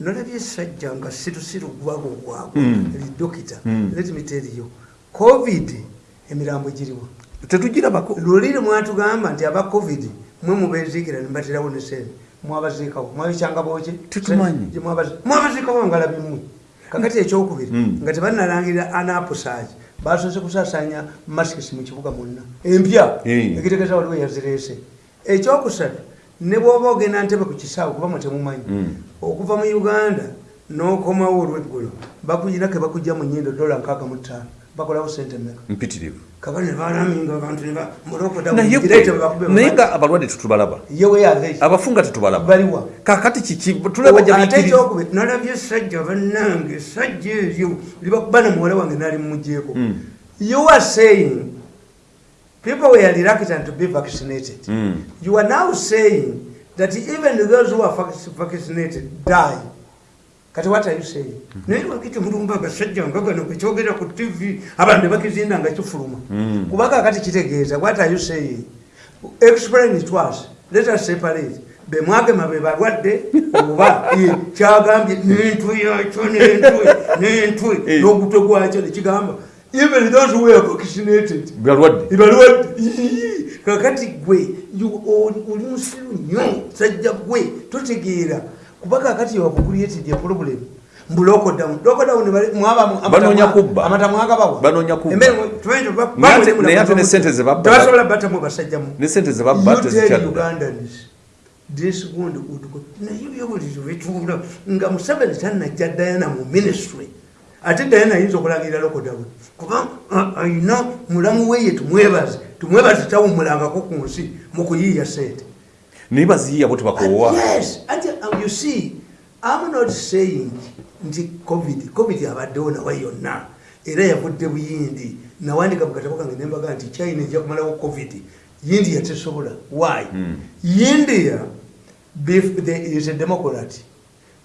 nolabye sajja nga sirusiru gwago gwago lidokita Mm. let me tell you covid emirambo giriwa tetugirabako lulire mwatugamba nti aba covid mwe mubeziikira nibaterawo ne sente mwabaziikawo. Mwabikyanga Tetumanyi. mwabaziikawo ngalabi mmwe kakati ekyokubiri Mm. nga tebanalangirira anapusaagi basoze kusasanya masikisi mu kibuga mwonna empya ekitegeeza waliwo yazireese ekyokusatu ne bwoba ogenda ntebe ku kisaawe kuba mwe temumanyi Mm. okuva mu uganda n'okomawo olweggulo bakuyina ke bakujja mu nyindo dola nkaaga mu ttaano bakolawo sente meka mpitirivu. Kakati nebalaminga abantu naye nga abalwadde tetubalaba abafunga tetubalaba kakati kiki tulaba ate jabiikiriza ekyokubiri nalabye esajja bannange esajja eryo libakubana muwala wange nali mumugyeko Mm. you are saying people were reluctant to be vaccinated. Mm. you are now saying that even those who are vac- vaccinated die kati saying naye lwakiti mulumba agasajja nga gano gekyogera ku tv abantu nebakizinda nga kifuluma Mm. kubanga kati kitegeeza saying explain it us. Let us separate. Bemwagema be balwadde oba ye, kyagambye n'entwe yakyo n'entwe n'entwe n'ogutwe gwakyo nekigamba even those who were vaccinated. Balwadde ibalwadde Ii, kakati gwe oli musiru nnyo sajja gwe totegeera kuba kakati wakukulietidye problem mbu lockdown lockdown bali- mwabamu- amata Banoonya mwa- kubba. amata mwagabawa Banoonya kubba. Emmere mwe- tumanyi tuba- Naye ate- babulemu naye ate na- ne sente ze babba- tebasobola batamu basajjamu ne sente ze babba You tell tezikyadda Ugandans, this gundi kutuko naye byobuliri bitunda nga museveni tanajja dayana mu ministry. Ate dayana ayinza okulangirira lokodawe kuba a- ayina mulamu weye tumwebaze tumwebaze tawumulangako ku nsi mu kuyiiya sente naye baziyiya bo tebakoowa nti covid covid abaddewo nawe yonna. Era yavudde buyindi. Nawandika mukatabo kange nembaga nti china ejja kumalawo covid india tesobola why? Mm. bef- the- is a democrat.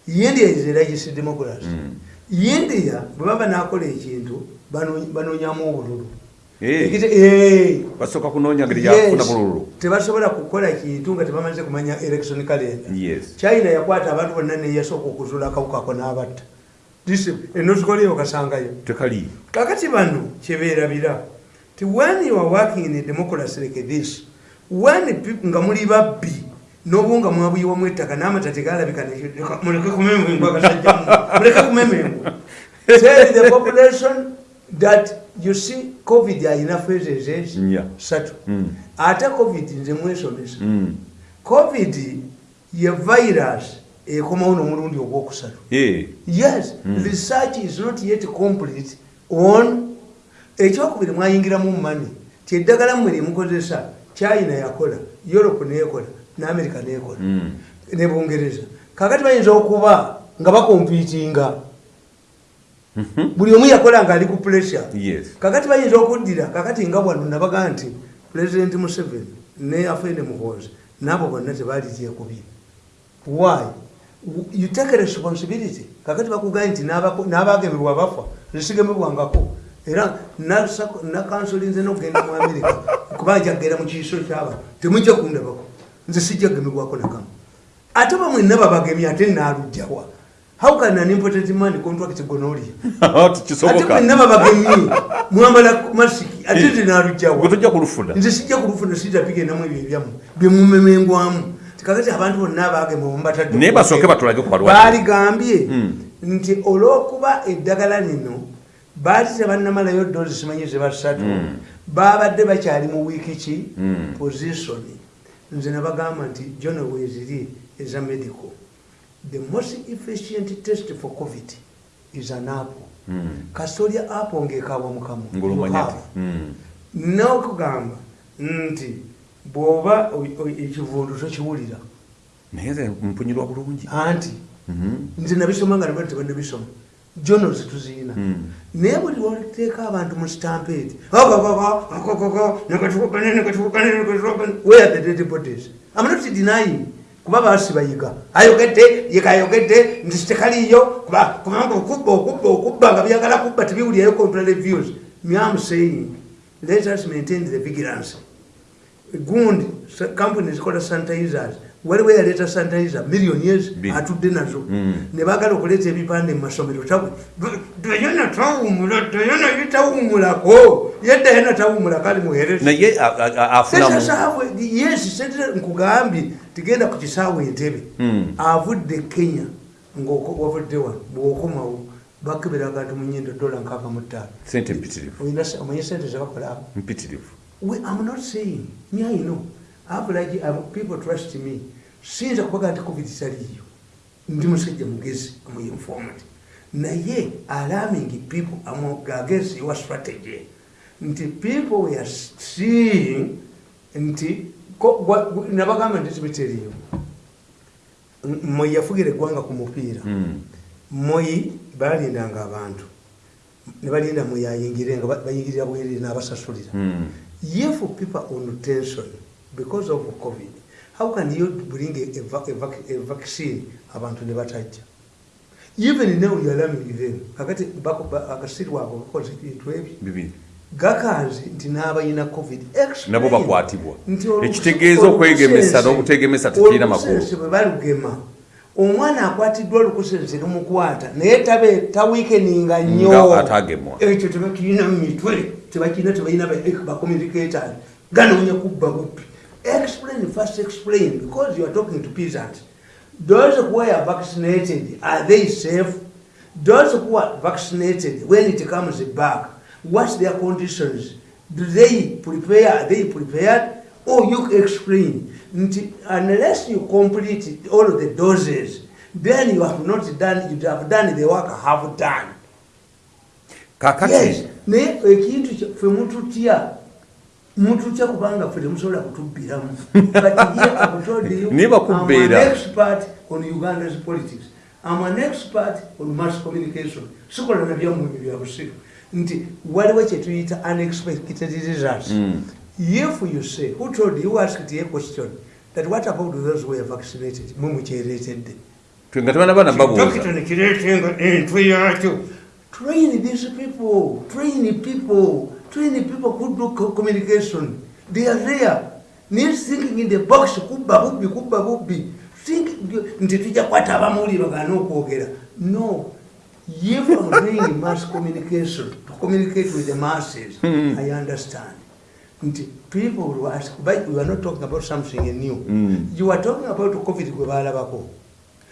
India is a registered democrat. Mm. india bwe baba nakola ekintu bano- banoonyamu obululu. Basooka kunoonya ngeri Yes. gyakufuna bululu. Tebasobola kukola kintu nga tebamaze kumanya election calendar Yes. china yakwata abantu bonna neyasooka okuzula akawukako n'abatta. This- enozikoleo kasangayo tekali. Kakati bano kyebeerabira ti when you are working in a democracy like this when people- nga muli babbi nobu nga mwabuyiwamu ettaka n'amata tegalabika ne- muleke kumemengwa basajjamu muleke kumemengwa tell the population that you see covid ayina phases ezi Nya. satu Mm. ate covid nze mwesomesa Mm. covid ye virus ekomawo n'omulundi ogwokusatu yes research is not yet complete on ekyokubiri mwayingiramu mumani ti eddagala mmwe lyemukozesa china yakola europe nekola neamerica nekola Mm. ne bungereza kakati bayinza okuba nga bakompitinga buli omu yakola nga ali ku pressure. Kakati bayinza okuddira kakati nga wano nabaga nti president museveni ne afende muhoozi naabo bonna tebaali kyekubye why? You take responsibility. Kakati bakugaye nti n'abagemebwa bafa nesigemebwangako era nakansolinze nokugenda mu amerika kuba jagenda mu kiiso kyaba temujja kundabako. Nze sijja kugemebwako nakamu ate bamwenna babagemye ate naalugjawa how can an important man contract gonorrhea? Ate tekisoboka mwenna babagemye mwambala masiki ate nze naalugjawa gwe tojja kulufuna. Nze sijja kulufuna sijja bigendamu ebyo ebyamu byemumemengwamu tikakati abantu bonna abagema omubatadde naye basooke batulage ku balwadde. Baaligambye Mm. nti olw'okuba eddagala lino baali tebannamalayo dozi simanyi zebasatu Mm. baabadde bakyali mu wiiki ki? Mm. position. Nze nabagamba nti jono weeziri eza medical the most efficient test for covid is an apple. Mm. kasitolya apple ngekawa mukamu ti Mm. nokugamba nti bwoba ekivundu tokiwulira. Naye mpunyirwa bulungi. Anti Mhm. nze nabisoma nga nabali tebanabisoma journals tuziina. Mm. naye buli lwoteeka abantu mu stampede where are the dead bodies? I'm not denying kuba baasi bayiga ayogedde yekayogedde nti tekaliyo kuba- kubanga okubba okubba okubba nga byagala kubba tebiwulirayo contrary views me am saying let us maintain the vigilance gundi company zikola sanitizers waliwo eyaleeta sanitizer million years atudde nazo Mm. ne baagala okuleeta ebipande mu masomero dayana tawumula dayana yetawumulako ye dayana tawumula kali muhereza naye a- a- a- afunamu yes nkugambye tigenda ku kisaawe entebe Mm. avudde kenya ngawavudde wano bwokomawo bakeberaga nti munyindo dola nkaaga mu ttaano sente zebakolako mpitirivu I'm not saying, like, uh, people trust me. Sinza kubaga nti COVID taliyo. Ndi musajja mugezi, I'm informed. Naye alarming people against your strategy. Nti people we are seeing nti nabagamba nti tibitiriyo. M- Moyi yafugira eggwanga ku mupiira. Mm. Moyi balindanga abantu. Ne balinda Moyi ayingire nga ba- bayingirira bwerere n'abasasulira. Mm. if people on tension because of covid how can you bring a, a, a, a vaccine abantu ne batajja even now you are alarming them kakati bako- ba- akasiri wako bakoze ebintu ebyo gakanzi nti n'abalina covid Nabo bakwatibwa. Ekitegeeza okwegemesa n'obutegemesa tekirina makulu. olukusense bwe balugema omwana akwatiddwa olukusense lumukwata naye tabe tawiikeninga nnyo atagemwa. ekyo tebakirina mu mitwe tebakirina tebalina bacommunicators ganoonya kubba bubbi explain first explain because you are talking to peasants those who are vaccinated are they safe those who are vaccinated when it comes back what's their conditions? Do they prepare are they prepared? Or you explain. Unless you complete all of the doses then you have not done you have done the work have done. Kakati. Yes. Naye ekintu ffe mututya mututya kubanga ffe temusobola kutubbiramu. But on uganda's politics. I'm an expert on mass communication. Sikola nabyammwe bya busiru nti waliwo kyetuyita unexpected results Mm. if you say who told you asked a question that what about those who are vaccinated mwe mukyereetedde twe nga tebana bana babuuza Dokita nekireetenga entwe yakyo. Train these people, train people, train people who do co- communication. They are there. Near thinking in the box, kubba bubbi, kubba bubbi. Think nti tujja kwata abamuli bagana okwogera. No. If I'm doing mass communication, to communicate with the masses, I understand. People will ask, but we are not talking about something new. Mm. You are talking about COVID gwe baalabako.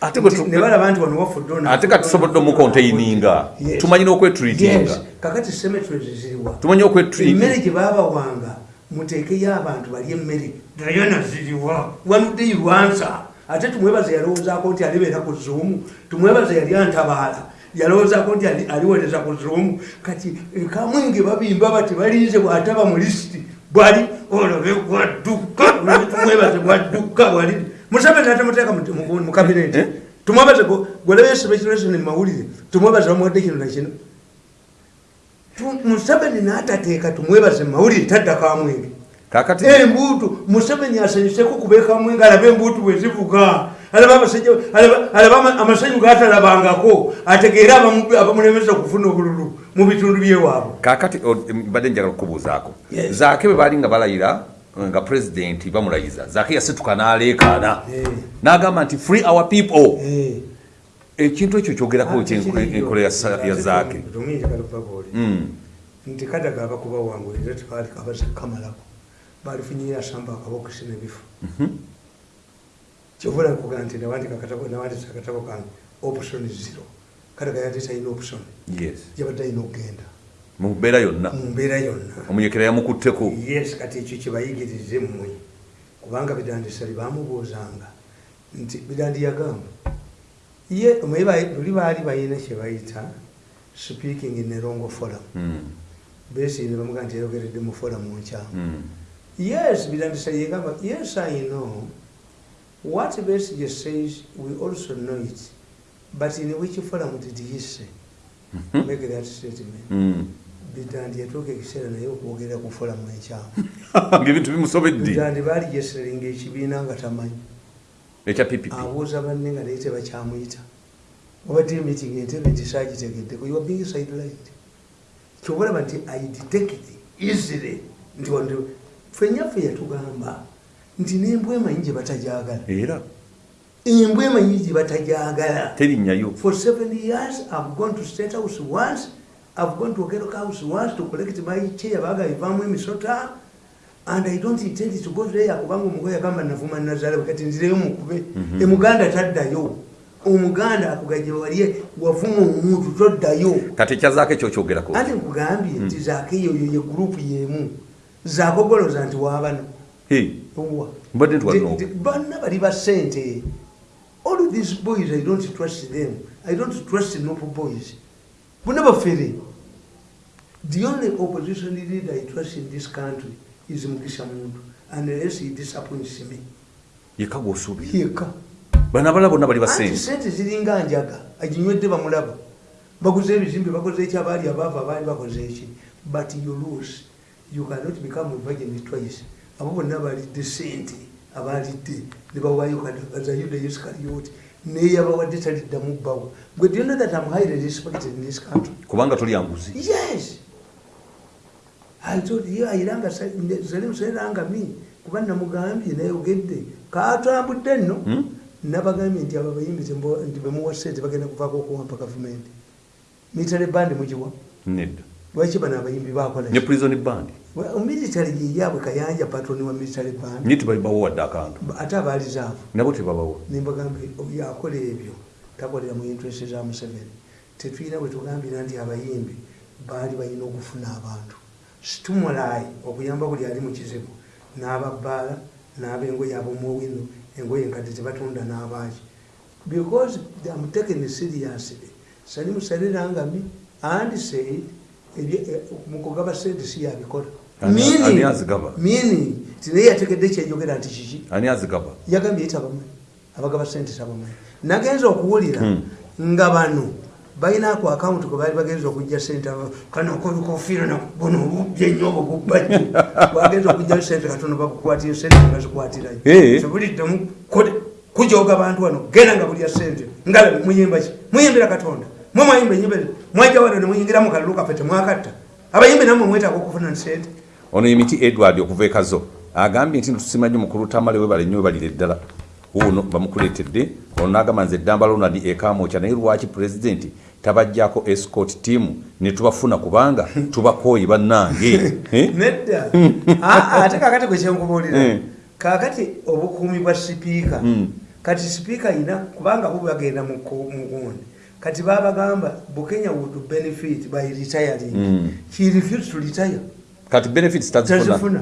ate bwe Nti tu- ne balaba nti wano wafudde ono- ate ka tusobodde omukontaininga Yes. tumanyi n'okwetreatinga Yes. kakati cemeteries ziriwa tumanyi okwetreat emmere gye baabawanga muteekeyo abantu bali emmere dayana ziriwa wanudde lwansa ate tumwebaze yalowoozaako nti alibeera ku zuumu tumwebaze yali antabaala yalowoozaako nti ali- aliweereza ku zuumu kati kamwenge babimba bati balinze bw'ataba mu lisiti bwali olabe bwadduka olabe tumwebaze bwadduka bwali. Museveni atamuteeka mu- kabineti. Eh? tumwebaze gwelebe speculation mu mawulire. Tumwebaze bamuwadde kino nakino museveni n'atateeka tumwebaze mu mawulire taddako amwenge kakati embuutu museveni asanyuseko kubeeka amwenge alaba embuutu bwe zivuga alaba abasajja alaba- alaba ama- amasanyu gaatalabangako ategeere abamu- abamulemesa okufuna obululu mu bitundu byewaabwe kakati mbadde njagala okukubuuzaako zaake bwe baali nga balayira nga pulezidenti bamulayiza zaake yasituka n'aleekaana Eh. n'agamba nti free our people. Eh. ekintu ekyo kyogerako ki Kiriyo. enkola ya zaake Tuminji kalupapuli. Mm. nti kadaga abakuba wangu era tebaali kabaza kamalako balifunyira asamba akabokisi nebifu kyovula kuga nti nawandisa akatabo kange option zero. Kadaga yali talina option. Yabadde alina okugenda mu mbeera yonna. Mu mbeera yonna. Omunyekera yamukutteko. Yes kati ekyo kyebayigirize mmwe. Kubanga bidandisa libamubuuzanga nti bidandi yagamba ye luli baali balina kyebayita speaking in erongo forum. Mm. besine bamuga nti yayogeredde mu forum nkyamu. Mm. yes birandisa yegamba yes i know what besige says we also know it but in which forum did he say? Make that statement. Mm. bidandi yatuuka ekiseera naye okwogerera ku forum enkyamu ngaebintu bimusobedde bidandi baali gyeseringa ekibiina nga tamanyi. Ekya ppp abuuza banne nga naye tebakyamuyita obadde meeting entebe nti saagitegeddeko you are being sidelined. Kyobalaba nti i detect easily. Nti wandi fenyaffe yatugamba nti nembwa emanyi gye batajagala era? Embwa emanyi gye batajagala terinnyayo for seven years i've gone to state house once. I've gone to okeroka house once to collect my chair baga ivaamu emisota and i don't intend to go there kubanga omugoye agamba navuma nazalewe kati nzireyo mukube emuganda taddayo. Omuganda akugaje wali wavuma omuntu toddayo. Kati ekyazaako ekyokyogerako anti nkugambye nti zaako eyo yo ye gurupu yemu. Zakogoloza nti wabano wa mbadde banna bali ba sente all these boys i don't trust them. I don't trust nopo boys. Bonna bafere. The only opposition leader i trust in this country is mukisha muntu unless he disappoints me. Yeka gwosuubira. Yeka bana abala bonna bali basente sente ziringa njaga aginywedde bamulaba. Baguze ebizimbe bakoze eki abaali abaava abaali bakoze eki? But you lose. You cannot become a virgin twice abo bonna balidde sente abalidde nebawayo kadagaza yuda iscariot neyabawadde taliddamu bbawo. Gwe do you know that am highly respected in this country. Kubanga tulya nguzi. Yes. I told you ayiranga zali museranga mi kuba namugambye nayogedde katambudde nno. Hmm? nabagambye nti abo abayimbi tembo- nti bemuwa sente bagenda kuvaako okuwampa gavumenti. Military band mugiwa. Nedda. Lwaki bano abayimbi bakola ne prison band military yeyaabwe kayanja patroni wa military band. Nye tebabawo wadde akantu. Ate abalizaavu nabo tebabawo nimbagambe yakola ebyo takolera mu interest za museveni. Tetulina bwe tugambira nti abayimbi baali balina okufuna abantu. Stimuli okuyamba buli ali mu kizibu. N'ababbaala n'abengoye ab'omuwino engoye nkadde tebatunda n'abaaki because am taken seriously. Sali musalirangami and said eh, mu kugaba sente si yabikola. Ani- Meaning- ani azigaba? meaning? Ti naye yategedde kyeyogera nti kiki? Ani azigaba. Yagambye yetabamanyi abagaba sente tabamanyi nagenza okuwulira Hmm. nga bano balinaku akawunti kwe baali bagenza okujja sente kano kolikofiira buno obubye nnyo obwo bubbajju bagenza okujjayo sente katono bakukwatira sente ngazikwatirayo Eh. tebuliddemu kujoga bantu wano genda nga bulya sente nga muyimba ki? Muyimbira katonda. Mwe mwayimba enyimba mwajja wano nemuyingira mu kalulu kaffe temwakatta. Abayimbi nammwe mwetaaga okufuna sente ono emiti edward okuva ekazo agambye nti tusimanyi mukulu tamale webale nnyo webalire ddala wuno bamukuleetedde ono n'agamba nze eddamba ronald ekamokya naye lwaki pulezidenti tabajjako escort team ne tubafuna kubanga tubakooyi bannange. Eh? nedda. Ah, ate kakati gwe kyenkubuulira. Mm. kakati obukuumi bwa sipiika Mm. kati sipiika ayina kubanga bo bagenda mu ku- mu gundi. Kati babagamba bukenya would benefit by retiring. Mm. he refused to retire kati benefits tazifuna.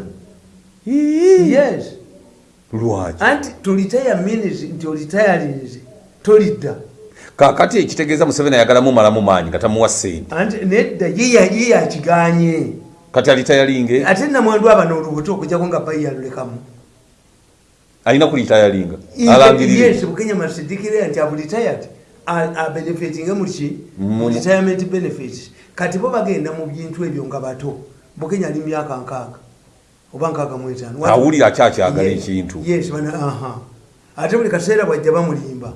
Yes. Lwaki anti to retire means nti oretirinze tolidda kakati ekitegeeza museveni ayagalamu malamu maanyi nga tamuwa ssente. Anti nedda ye ya- ye yakiganye kati alitayalinge ate namwandu abano olubuto okujjako nga bayi yalulekamu alina kulitayalinga alangirire. yes bukenya masidikire nti abu retired abenefitinge muki Mu- retirement benefits. Kati bo bagenda mu bintu ebyo nga bato bukenya ali myaka nkaaga oba nkaaga mu etaano. Awulira akyakyagala ekintu. Yes ate buli kaseera bwajja bamulimba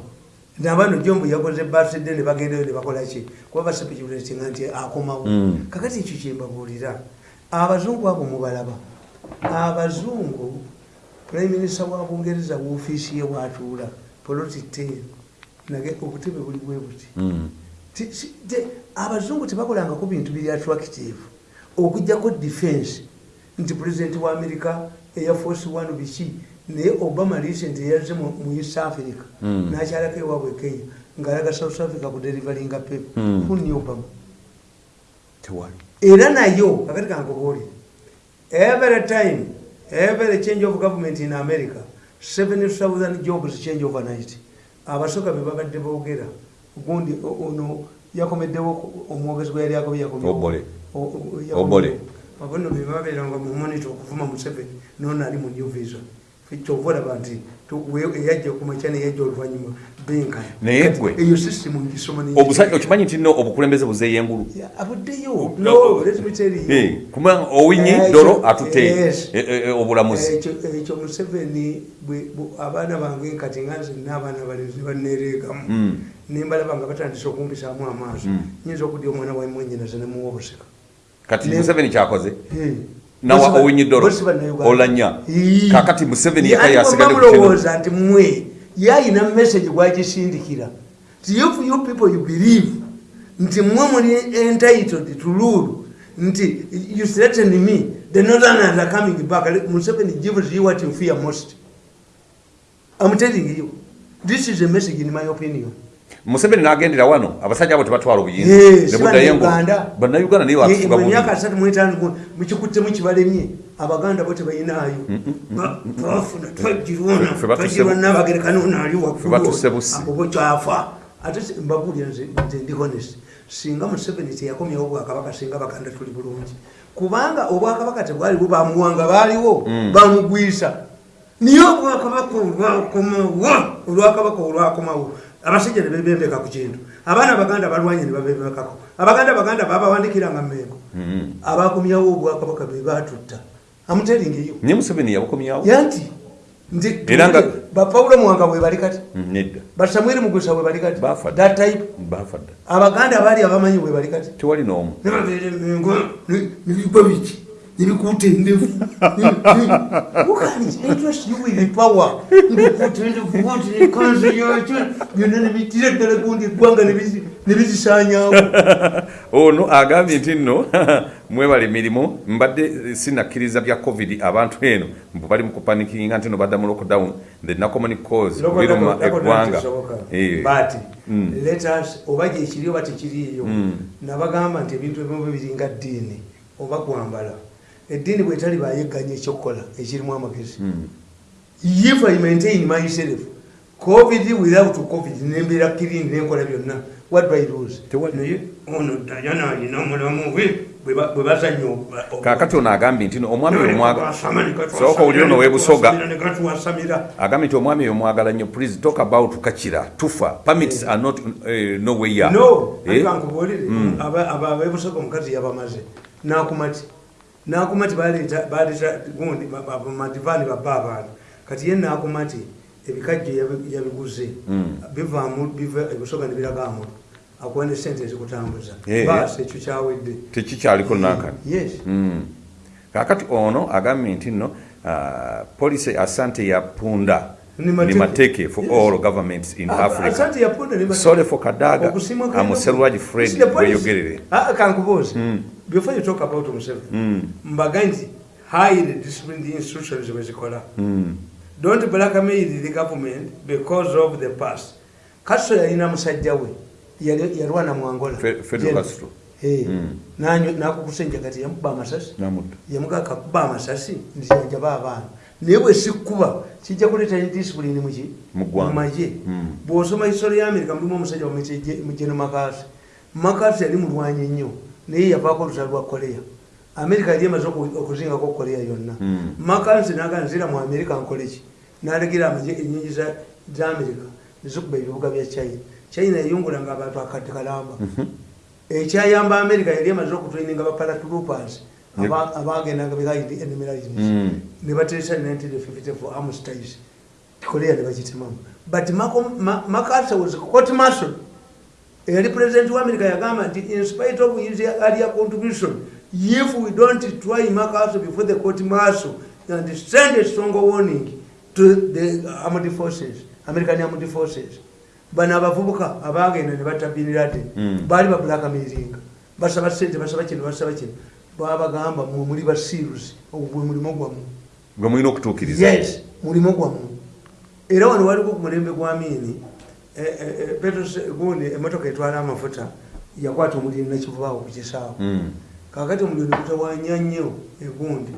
nabano jombu yakoze baside ne bagendayo ne bakola ki? Kuba basipekibulatinga nti akomawo. Mm. kakati ekyo kyembabuulira abazungu abo mubalaba abazungu prime minister wa bungereza woofiisi ye watuula poloti ten obutebe buli bwe buti. Mm. Abazungu tebakolangako bintu biri attractive okugjako defense. Nti pulezidenti wa america eya force one biki naye obama recent yazze mu east africa. Mm. nakyalako ewaabwe kenya ngaalaga south africa kuderivalinga pepe Mm. kunni obama? Era nayo kakati kankubuulire every time every change of government in america 7000 jobs change overnight. Abasooka be babadde boogera gundi ono yakomeddewo omwogezi gwe yali agobye Obole. Obole. abono bebabeeranga mu monito okuvuma museveni nono ali mu new vision. Kyova olaba nti eyajja kumakya neyajja oluvanyuma benkana Naye gwe- eyo system ngisoma obusajja okimanyi nti no obukulembeze buzeeyo engulu? Ya, abuddeyo. Eh, kuba owinyi Eh, dolo yes. eh, eh, obulamuzi. Ekyo museveni abaana bange kati nga nze naabaana balenzi banereegamu Mm. nimbalaba nga batandise okumpisaamu amaaso. Mm. nyinza okudya omwana wa mwenyinaze nemuwa obusika kati museveni kyakoze? Nawa Bosi ba- owinyi dolo bosi bannayuganda. olanya kakati museveni Ye, yeka yasigadde mulowooza nti mwe yayina message gwagisindikira if you people you believe nti mwe muli entitled to rule. Nti you threaten me. The northerners are coming back. Museveni gives you what you fear most. I'm telling you. This is a message in my opinion museveni n'agendera wano abasajja abo tebatwala obuyinza. Yes, ne buddayo engulu. Bannayuganda. naye batufuga Ye- emyaka asatu mwetaano mukikuttemu kibalemye abaganda bo tebayinaayo. Ba- bafuna twagirwana Ffe batuse twagirwa bu- nabagereka nona ali Ffe batuse busi. abo bokyafa ate mbabuulira nze nze ndi honest. Singa museveni teyakomyawo obwakabaka singa baganda tuli bulungi. Kubanga obwakabaka tebwali bubamuwanga baaliwo Mm. bamugwisa niye obwakabaka olwakomawo? Olwakabaka olwakomawo abasajja ne bebembeka ku kintu. Abaana abaganda balwanye ne babembekako abaganda baganda babawandikiranga mmengo Mm. abakomyawo obwakabaka be batutta amuteringeyo naye museveni yabukomyawo? Yanti nti bapawulo mwanga bwe bali kati. Mm, nedda. Basamwiri mugusa bwe bali kati. That type. Abaganda baali abamanyi bwe bali kati. Tewali n'omu. Nebabeera emengo nebiba biki nebikuuta endevu power nebikuuta endevu oti nekanzu yakyo byonna nebitira ddala gundi eggwanga nebizi- nebizisanyawo ono agambye nti nno mwebala emirimu mbadde sinakkiriza bya covid abantu eno mbu bali mu kupanikinga nti no badda mu lockdown the nacommonic cause biruma eggwanga. Eh, but Mm. let us oba gyekiri oba tekiriiyo Mm. nabagamba nti ebintu ebimu biringa ddiini oba kwambala eddiini bwetali bayegganya ekyokukola ekirimu amagezi. If i maintain myself covid without covid nembeera kirini nenkola byonna. What do i lose naye ono dayana alina omulamu bwe bwe ba- bwe bazanya kaakati ono agambye nti omwami oyo mwaga Twasama ne katwasamira, Sooka oli ono ne w'ebusoga. katwasamira, ne katwasamira agambye nti omwami oyo mwagala nnyo. Please talk about kakira tufa. Permits are not uh, no way ya no Eh? kankubuulire abebusoga omukazi yabamaze. Nakumati nakumati baleeta baleeta gundi madivaani babba abantu kati ye nakumati ebikajjo yabi- yabiguze Mm. bivaamu biva ebusoga nebiragamu akuwa ne sente ezikutambuza baasi ekyo kyawedde tekikyaliko nankani yes Mm. kakati ono agambye nti nno uh, policy asante yapunda Ni mateke. for Yes. all governments in Ah, africa ne mateke. sole for kadaga amuserwaji fred weyogerere Ah, kankubuuze Mm. Before you talk about Museveni Mm. mbaga nti highly disciplined institutions bwezikola Mm. don't blackmail the government because of the past castro yalina musajja we yalwana mu angola. Eh, Mm. nanyo- nakukusenja kati yamukuba amasasi yamugaka kuba amasasi nzijajaba abaana naye bwe sikkuba kijja kuleeta disipulini muki Mu ggwanga. mumaje Mm. bw'osoma isolo ya amerika mulimu omusajja mugeno makasi makasi yali mulwanyi nnyo naye yavaako oluta lwa koleya amerika yali emaze oku- okuzingako koleya yonna. Mm. makasi naga nzira mu amerika nkoleki. Nalegira amaje enyingi za amerika nezikuba ebibuga bya china. China yayungulanga abantu akadde kalamba. Ekyayamba amerika yali emaze Ne- aba- abagendanga behind enemy lines. Mm. ne bateesa 1954 armistice korea ne bagitemamu. But makasa was court marshal eyali president wa america yagamba nti in spite of his earlier contribution if we don't try makasa before the court marshal and send a strong warning to the armed forces american armed forces. Bano abavubuka abagenda ne batabinira te Mm. baali bablackmailinga basaba sente basaba kino basaba kino. Babagamba mwe muli basirusi ogwe mulimo gwamu gwe mulina okutuukiriza. Yes mulimo gwamu era wano waliko ku mulembe gwa miini gundi emotoka etwala amafuta yakwata omuliro nakivubaawo ku kisaawo Mm. kakati omuliro negutawanya nnyo egundi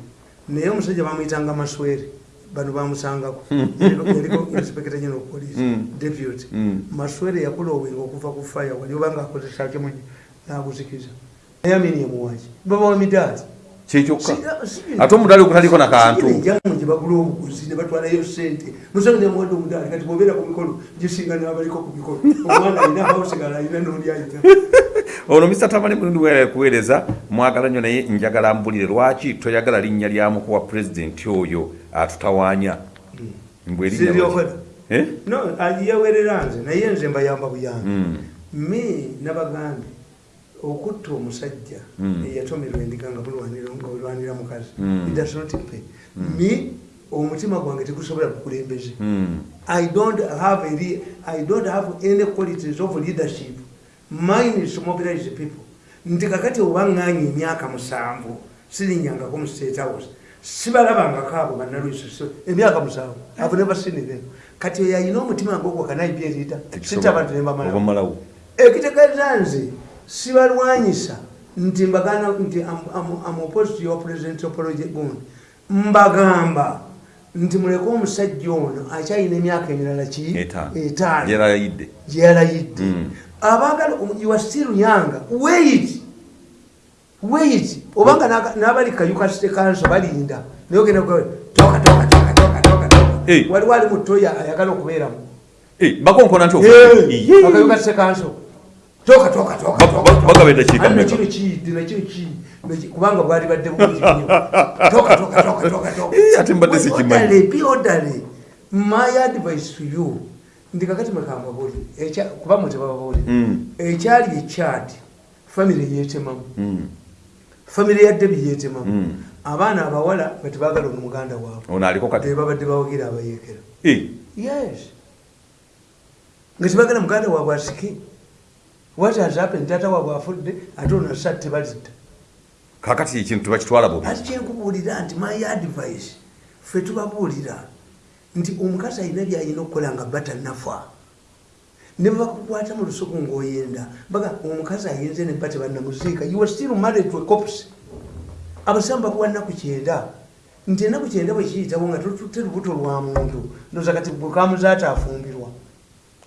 naye omusajja bamwyitanga maswere bano bamusangako. Yaliko inspector general police Mm. deputy. Maswere yakulowinga okuva ku fire wali obanga akozesa kimunyi naguzikiza. Naye amini emuwaki babawa midaali kyekyokka. Ate omudaali ogutaliko nakantu enjamu gye bagula obuguzi ne batwalayo sente musange nemuwadde omudaali kati bwobeera ku mikolo gisinga nabaliko ku mikolo omwana alina abaosigala alina n'oli ayita. Ono mr tamani mulundi wera kuweereza mwagala nnyo naye njagala mbulire lwaki toyagala linnya lya mukuwa pulezidenti oyo atutawaanya? Lwaki? Siryokola. Eh? nze naye nze mbayamba buyambi. Me nabagambye okutta omusajja Mm. eyatomerwa endiga nga mulwanira mukazi Mm. Does not pay. me omutima gwange tegusobola kukulembeze. I don't have a I don't have any qualities of leadership. Mine is mobilize people. Nti kakati obaŋŋaanya emyaka musanvu sirinyangako mu state house sibalabangako abo bannalwiso emyaka musanvu never seen them kati oyo ayina omutima ngogwo kanaibye erida sita abantu nebamala obamalawo ekitegeeza nze sibalwanyisa nti mbagana nti am- am- am opposed to your president apology gundi. Mbagamba nti muleke omusajja ono akyalina emyaka emirala ki? Etaano. gyeyalayidde Mm. abaagala you are still young wait. Wait. Obanga n'abali kayuka state council balinda. Naye ogenda toka toka toka toka toka waliwo ali mutoya ayagala okubeeramu. Eh, bakonkona nti akayuka state council toka toka toka Ba- ba- bagaba eddakiika Ani mmeka? nakino kiyidde nakino ki Neki- kubanga bwali badde nnyo toka toka toka toka toka. Ate mbadde sikimanyi. Orderly, my advice to you ndi kakati mwekambabuli kuba mwe tebababuli. Mm. ekyali ekyati famire yeetemamu. Mm. famire ya debi yeetemamu. Mm. abaana abawala betebagala ono muganda waabwe. Ono aliko kati? Bebabadde bawagira abayeekera. Eh, yes. Nga tebagala muganda waabwe asike what has happened? Tata waabwe afudde ate ono asa tebalidda kakati ekintu tebakitwala bubi. Ati kyenkubuulira nti my advice ffe tubabuulira nti omukazi alina byalina okukola nga batanafa ne bakukwata mu lusuku ng'oyenda. Baga omukazi ayenze ne bate bannamuziika. You are still married to a corpse. Abasamu bakuwa nnaku kyenda nti ennaku kyenda bwe kiyitawo nga totutte lubuto lwa muntu. Ndoza kati bwekamuzaata afumbirwa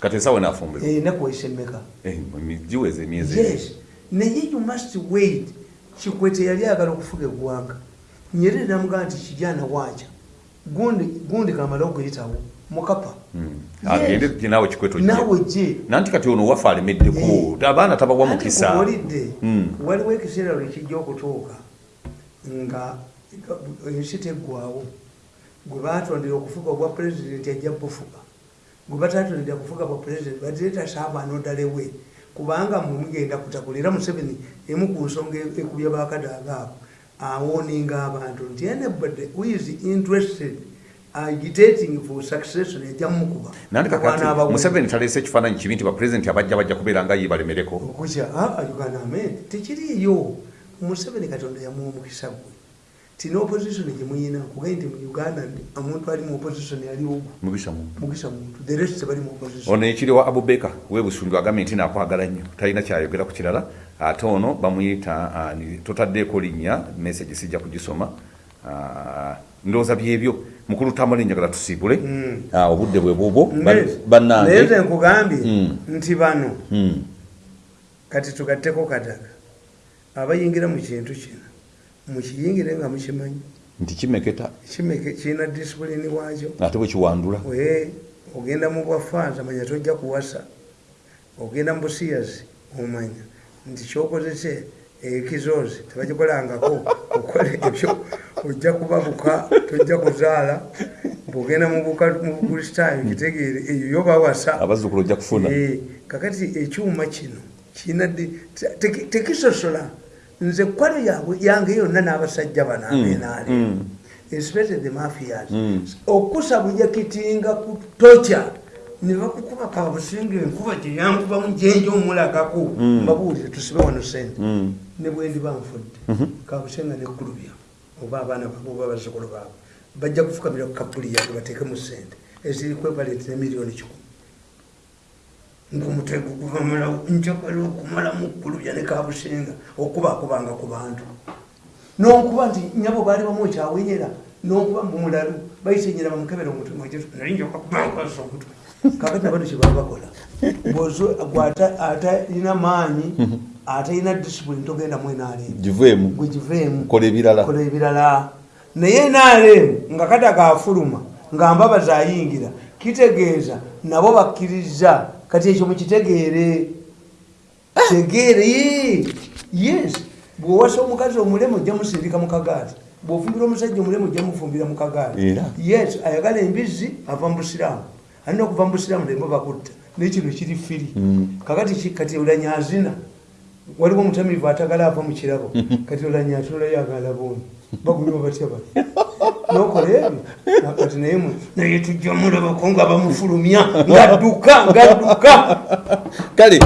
kati esawe nafumbirwa ennaku waisemmeka Eh, giweza emyezi yes naye you must wait kikwete yali ayagala okufuga eggwanga nyerere namugamba nti kijana waaca gundi kamala okuyitawo mukapa Mm. Agende ti naawe kikweto jje. naawe gye nanti kati ono waffe alemeddeko Eh. abaana tabawa mukisa Mm. waliwo ekiseera lwe kijja okutuuka nga ensi teggwawo gwe batondera okufuga obwa pulezidenti ajja bufuga gwe batatondera kufuga bwa pulezidenti badireta saaba anodalewe kubanga mumugenda kutakulira museveni emu ku nsonga ekubya bakadaaga ako awoninga abantu nti anybody who is interested agitating for succession ejja mumukuba museveni taleese ekifaananyi kibi nti bapulezidenti abajja bajja kubeera nga ye balemereko. Okutya uganda amen tekiriiyo. Museveni katonda yamuwa omukisa gwe tina opposition gyemuyina kugaye nti mu uganda omuntu ali mu opposition aliwo mugisa muntu. Mukisa muntu. The rest tebali mu opposition. Ono ekiriwa abubeka webusungu agambye nti nakwagala nnyo. Talina kyayogera ku kirala. Ate ono bamuyita totaddeeko linnya message sijja kugisoma ndowooza byebyo. Mukulu tamale njagala tusiibule. Mm. Ah, obudde bwe bubwo. Ba- naye bannange. nkugambye Mm. nti bano Mm. kati tugatteko kadaga abayingira mu kintu kino mukiyingire nga mukimanyi nti kimeketa? Kimeke kirina disipulini waakyo. Ate bwe kiwandula? We ogenda mu bwafaanza manya tojja kuwasa. Ogenda mu busiyazi omanya. Nti kyokozese ekizoozi tebagikolangako. Okola ebyo. Ojja kubabuka tojja kuzaala. Bwogenda mu buka- mu bukristaayo kitegeere eyo yo bawasa. Abazzukulu ojja kufuna. Eh, kakati ekyuma kino kirina ddi- te- teki- tekisosola nze kwalo yabwe yange yonna n'abasajja bano abenaale mm. especially the mafias. Mm. okusabuja kitinga ku tocha ne bakukuba kabusinga enkuba gyeyankubamu gyenja omulagako. Mbabuulire tusibe wano sente Mm. ne bwendi banfudde kabusenga negulubya oba abaana babo oba bazzukulu baabwe bajja kufukamira ku kabuli yange bateekemu sente eziri kwevalenti ne miliyoni kikumi ngaomutego guvamalawo njagala okumalamu kulubya ne kabusenga okubaakubanga ku bantu. Nonkuba nti nyabo baali bamu ekyawenyera nokuba mumulalu bayitenyera bamukebera omutwe nalinjokakumankwasa omutwe. Kakati abantu kyebaba bakola. Bwozo gwata atalina maanyi atalina disipulini togenda mu nrm giveemu gwegiveemu kola ebirala. Naye nrm nga kata kafuluma nga mbabazi ayingira kitegeeza nabo bakkiriza kati ekyo mukitegeere tegeere ye- yes. Bwowasa omukazi omulemu ojja musindika mu kagaali bwofumbira omusajja omulemu ojja mufumbira mu kagaali Era. yes ayagala embizzi ava mu busiraamu. Alina okuva mu busiraamu nembo bakutta naye kino kiri firi kakati ki- kati olanyazina waliwo omutamivu atagala ava mu kirabo. Kati olanyatolayo boni bagulima batya bali nokola ebyo? Kati naye mwe- naye tujja mulabako nga bamufulumya ngadduka ngadduka. Kale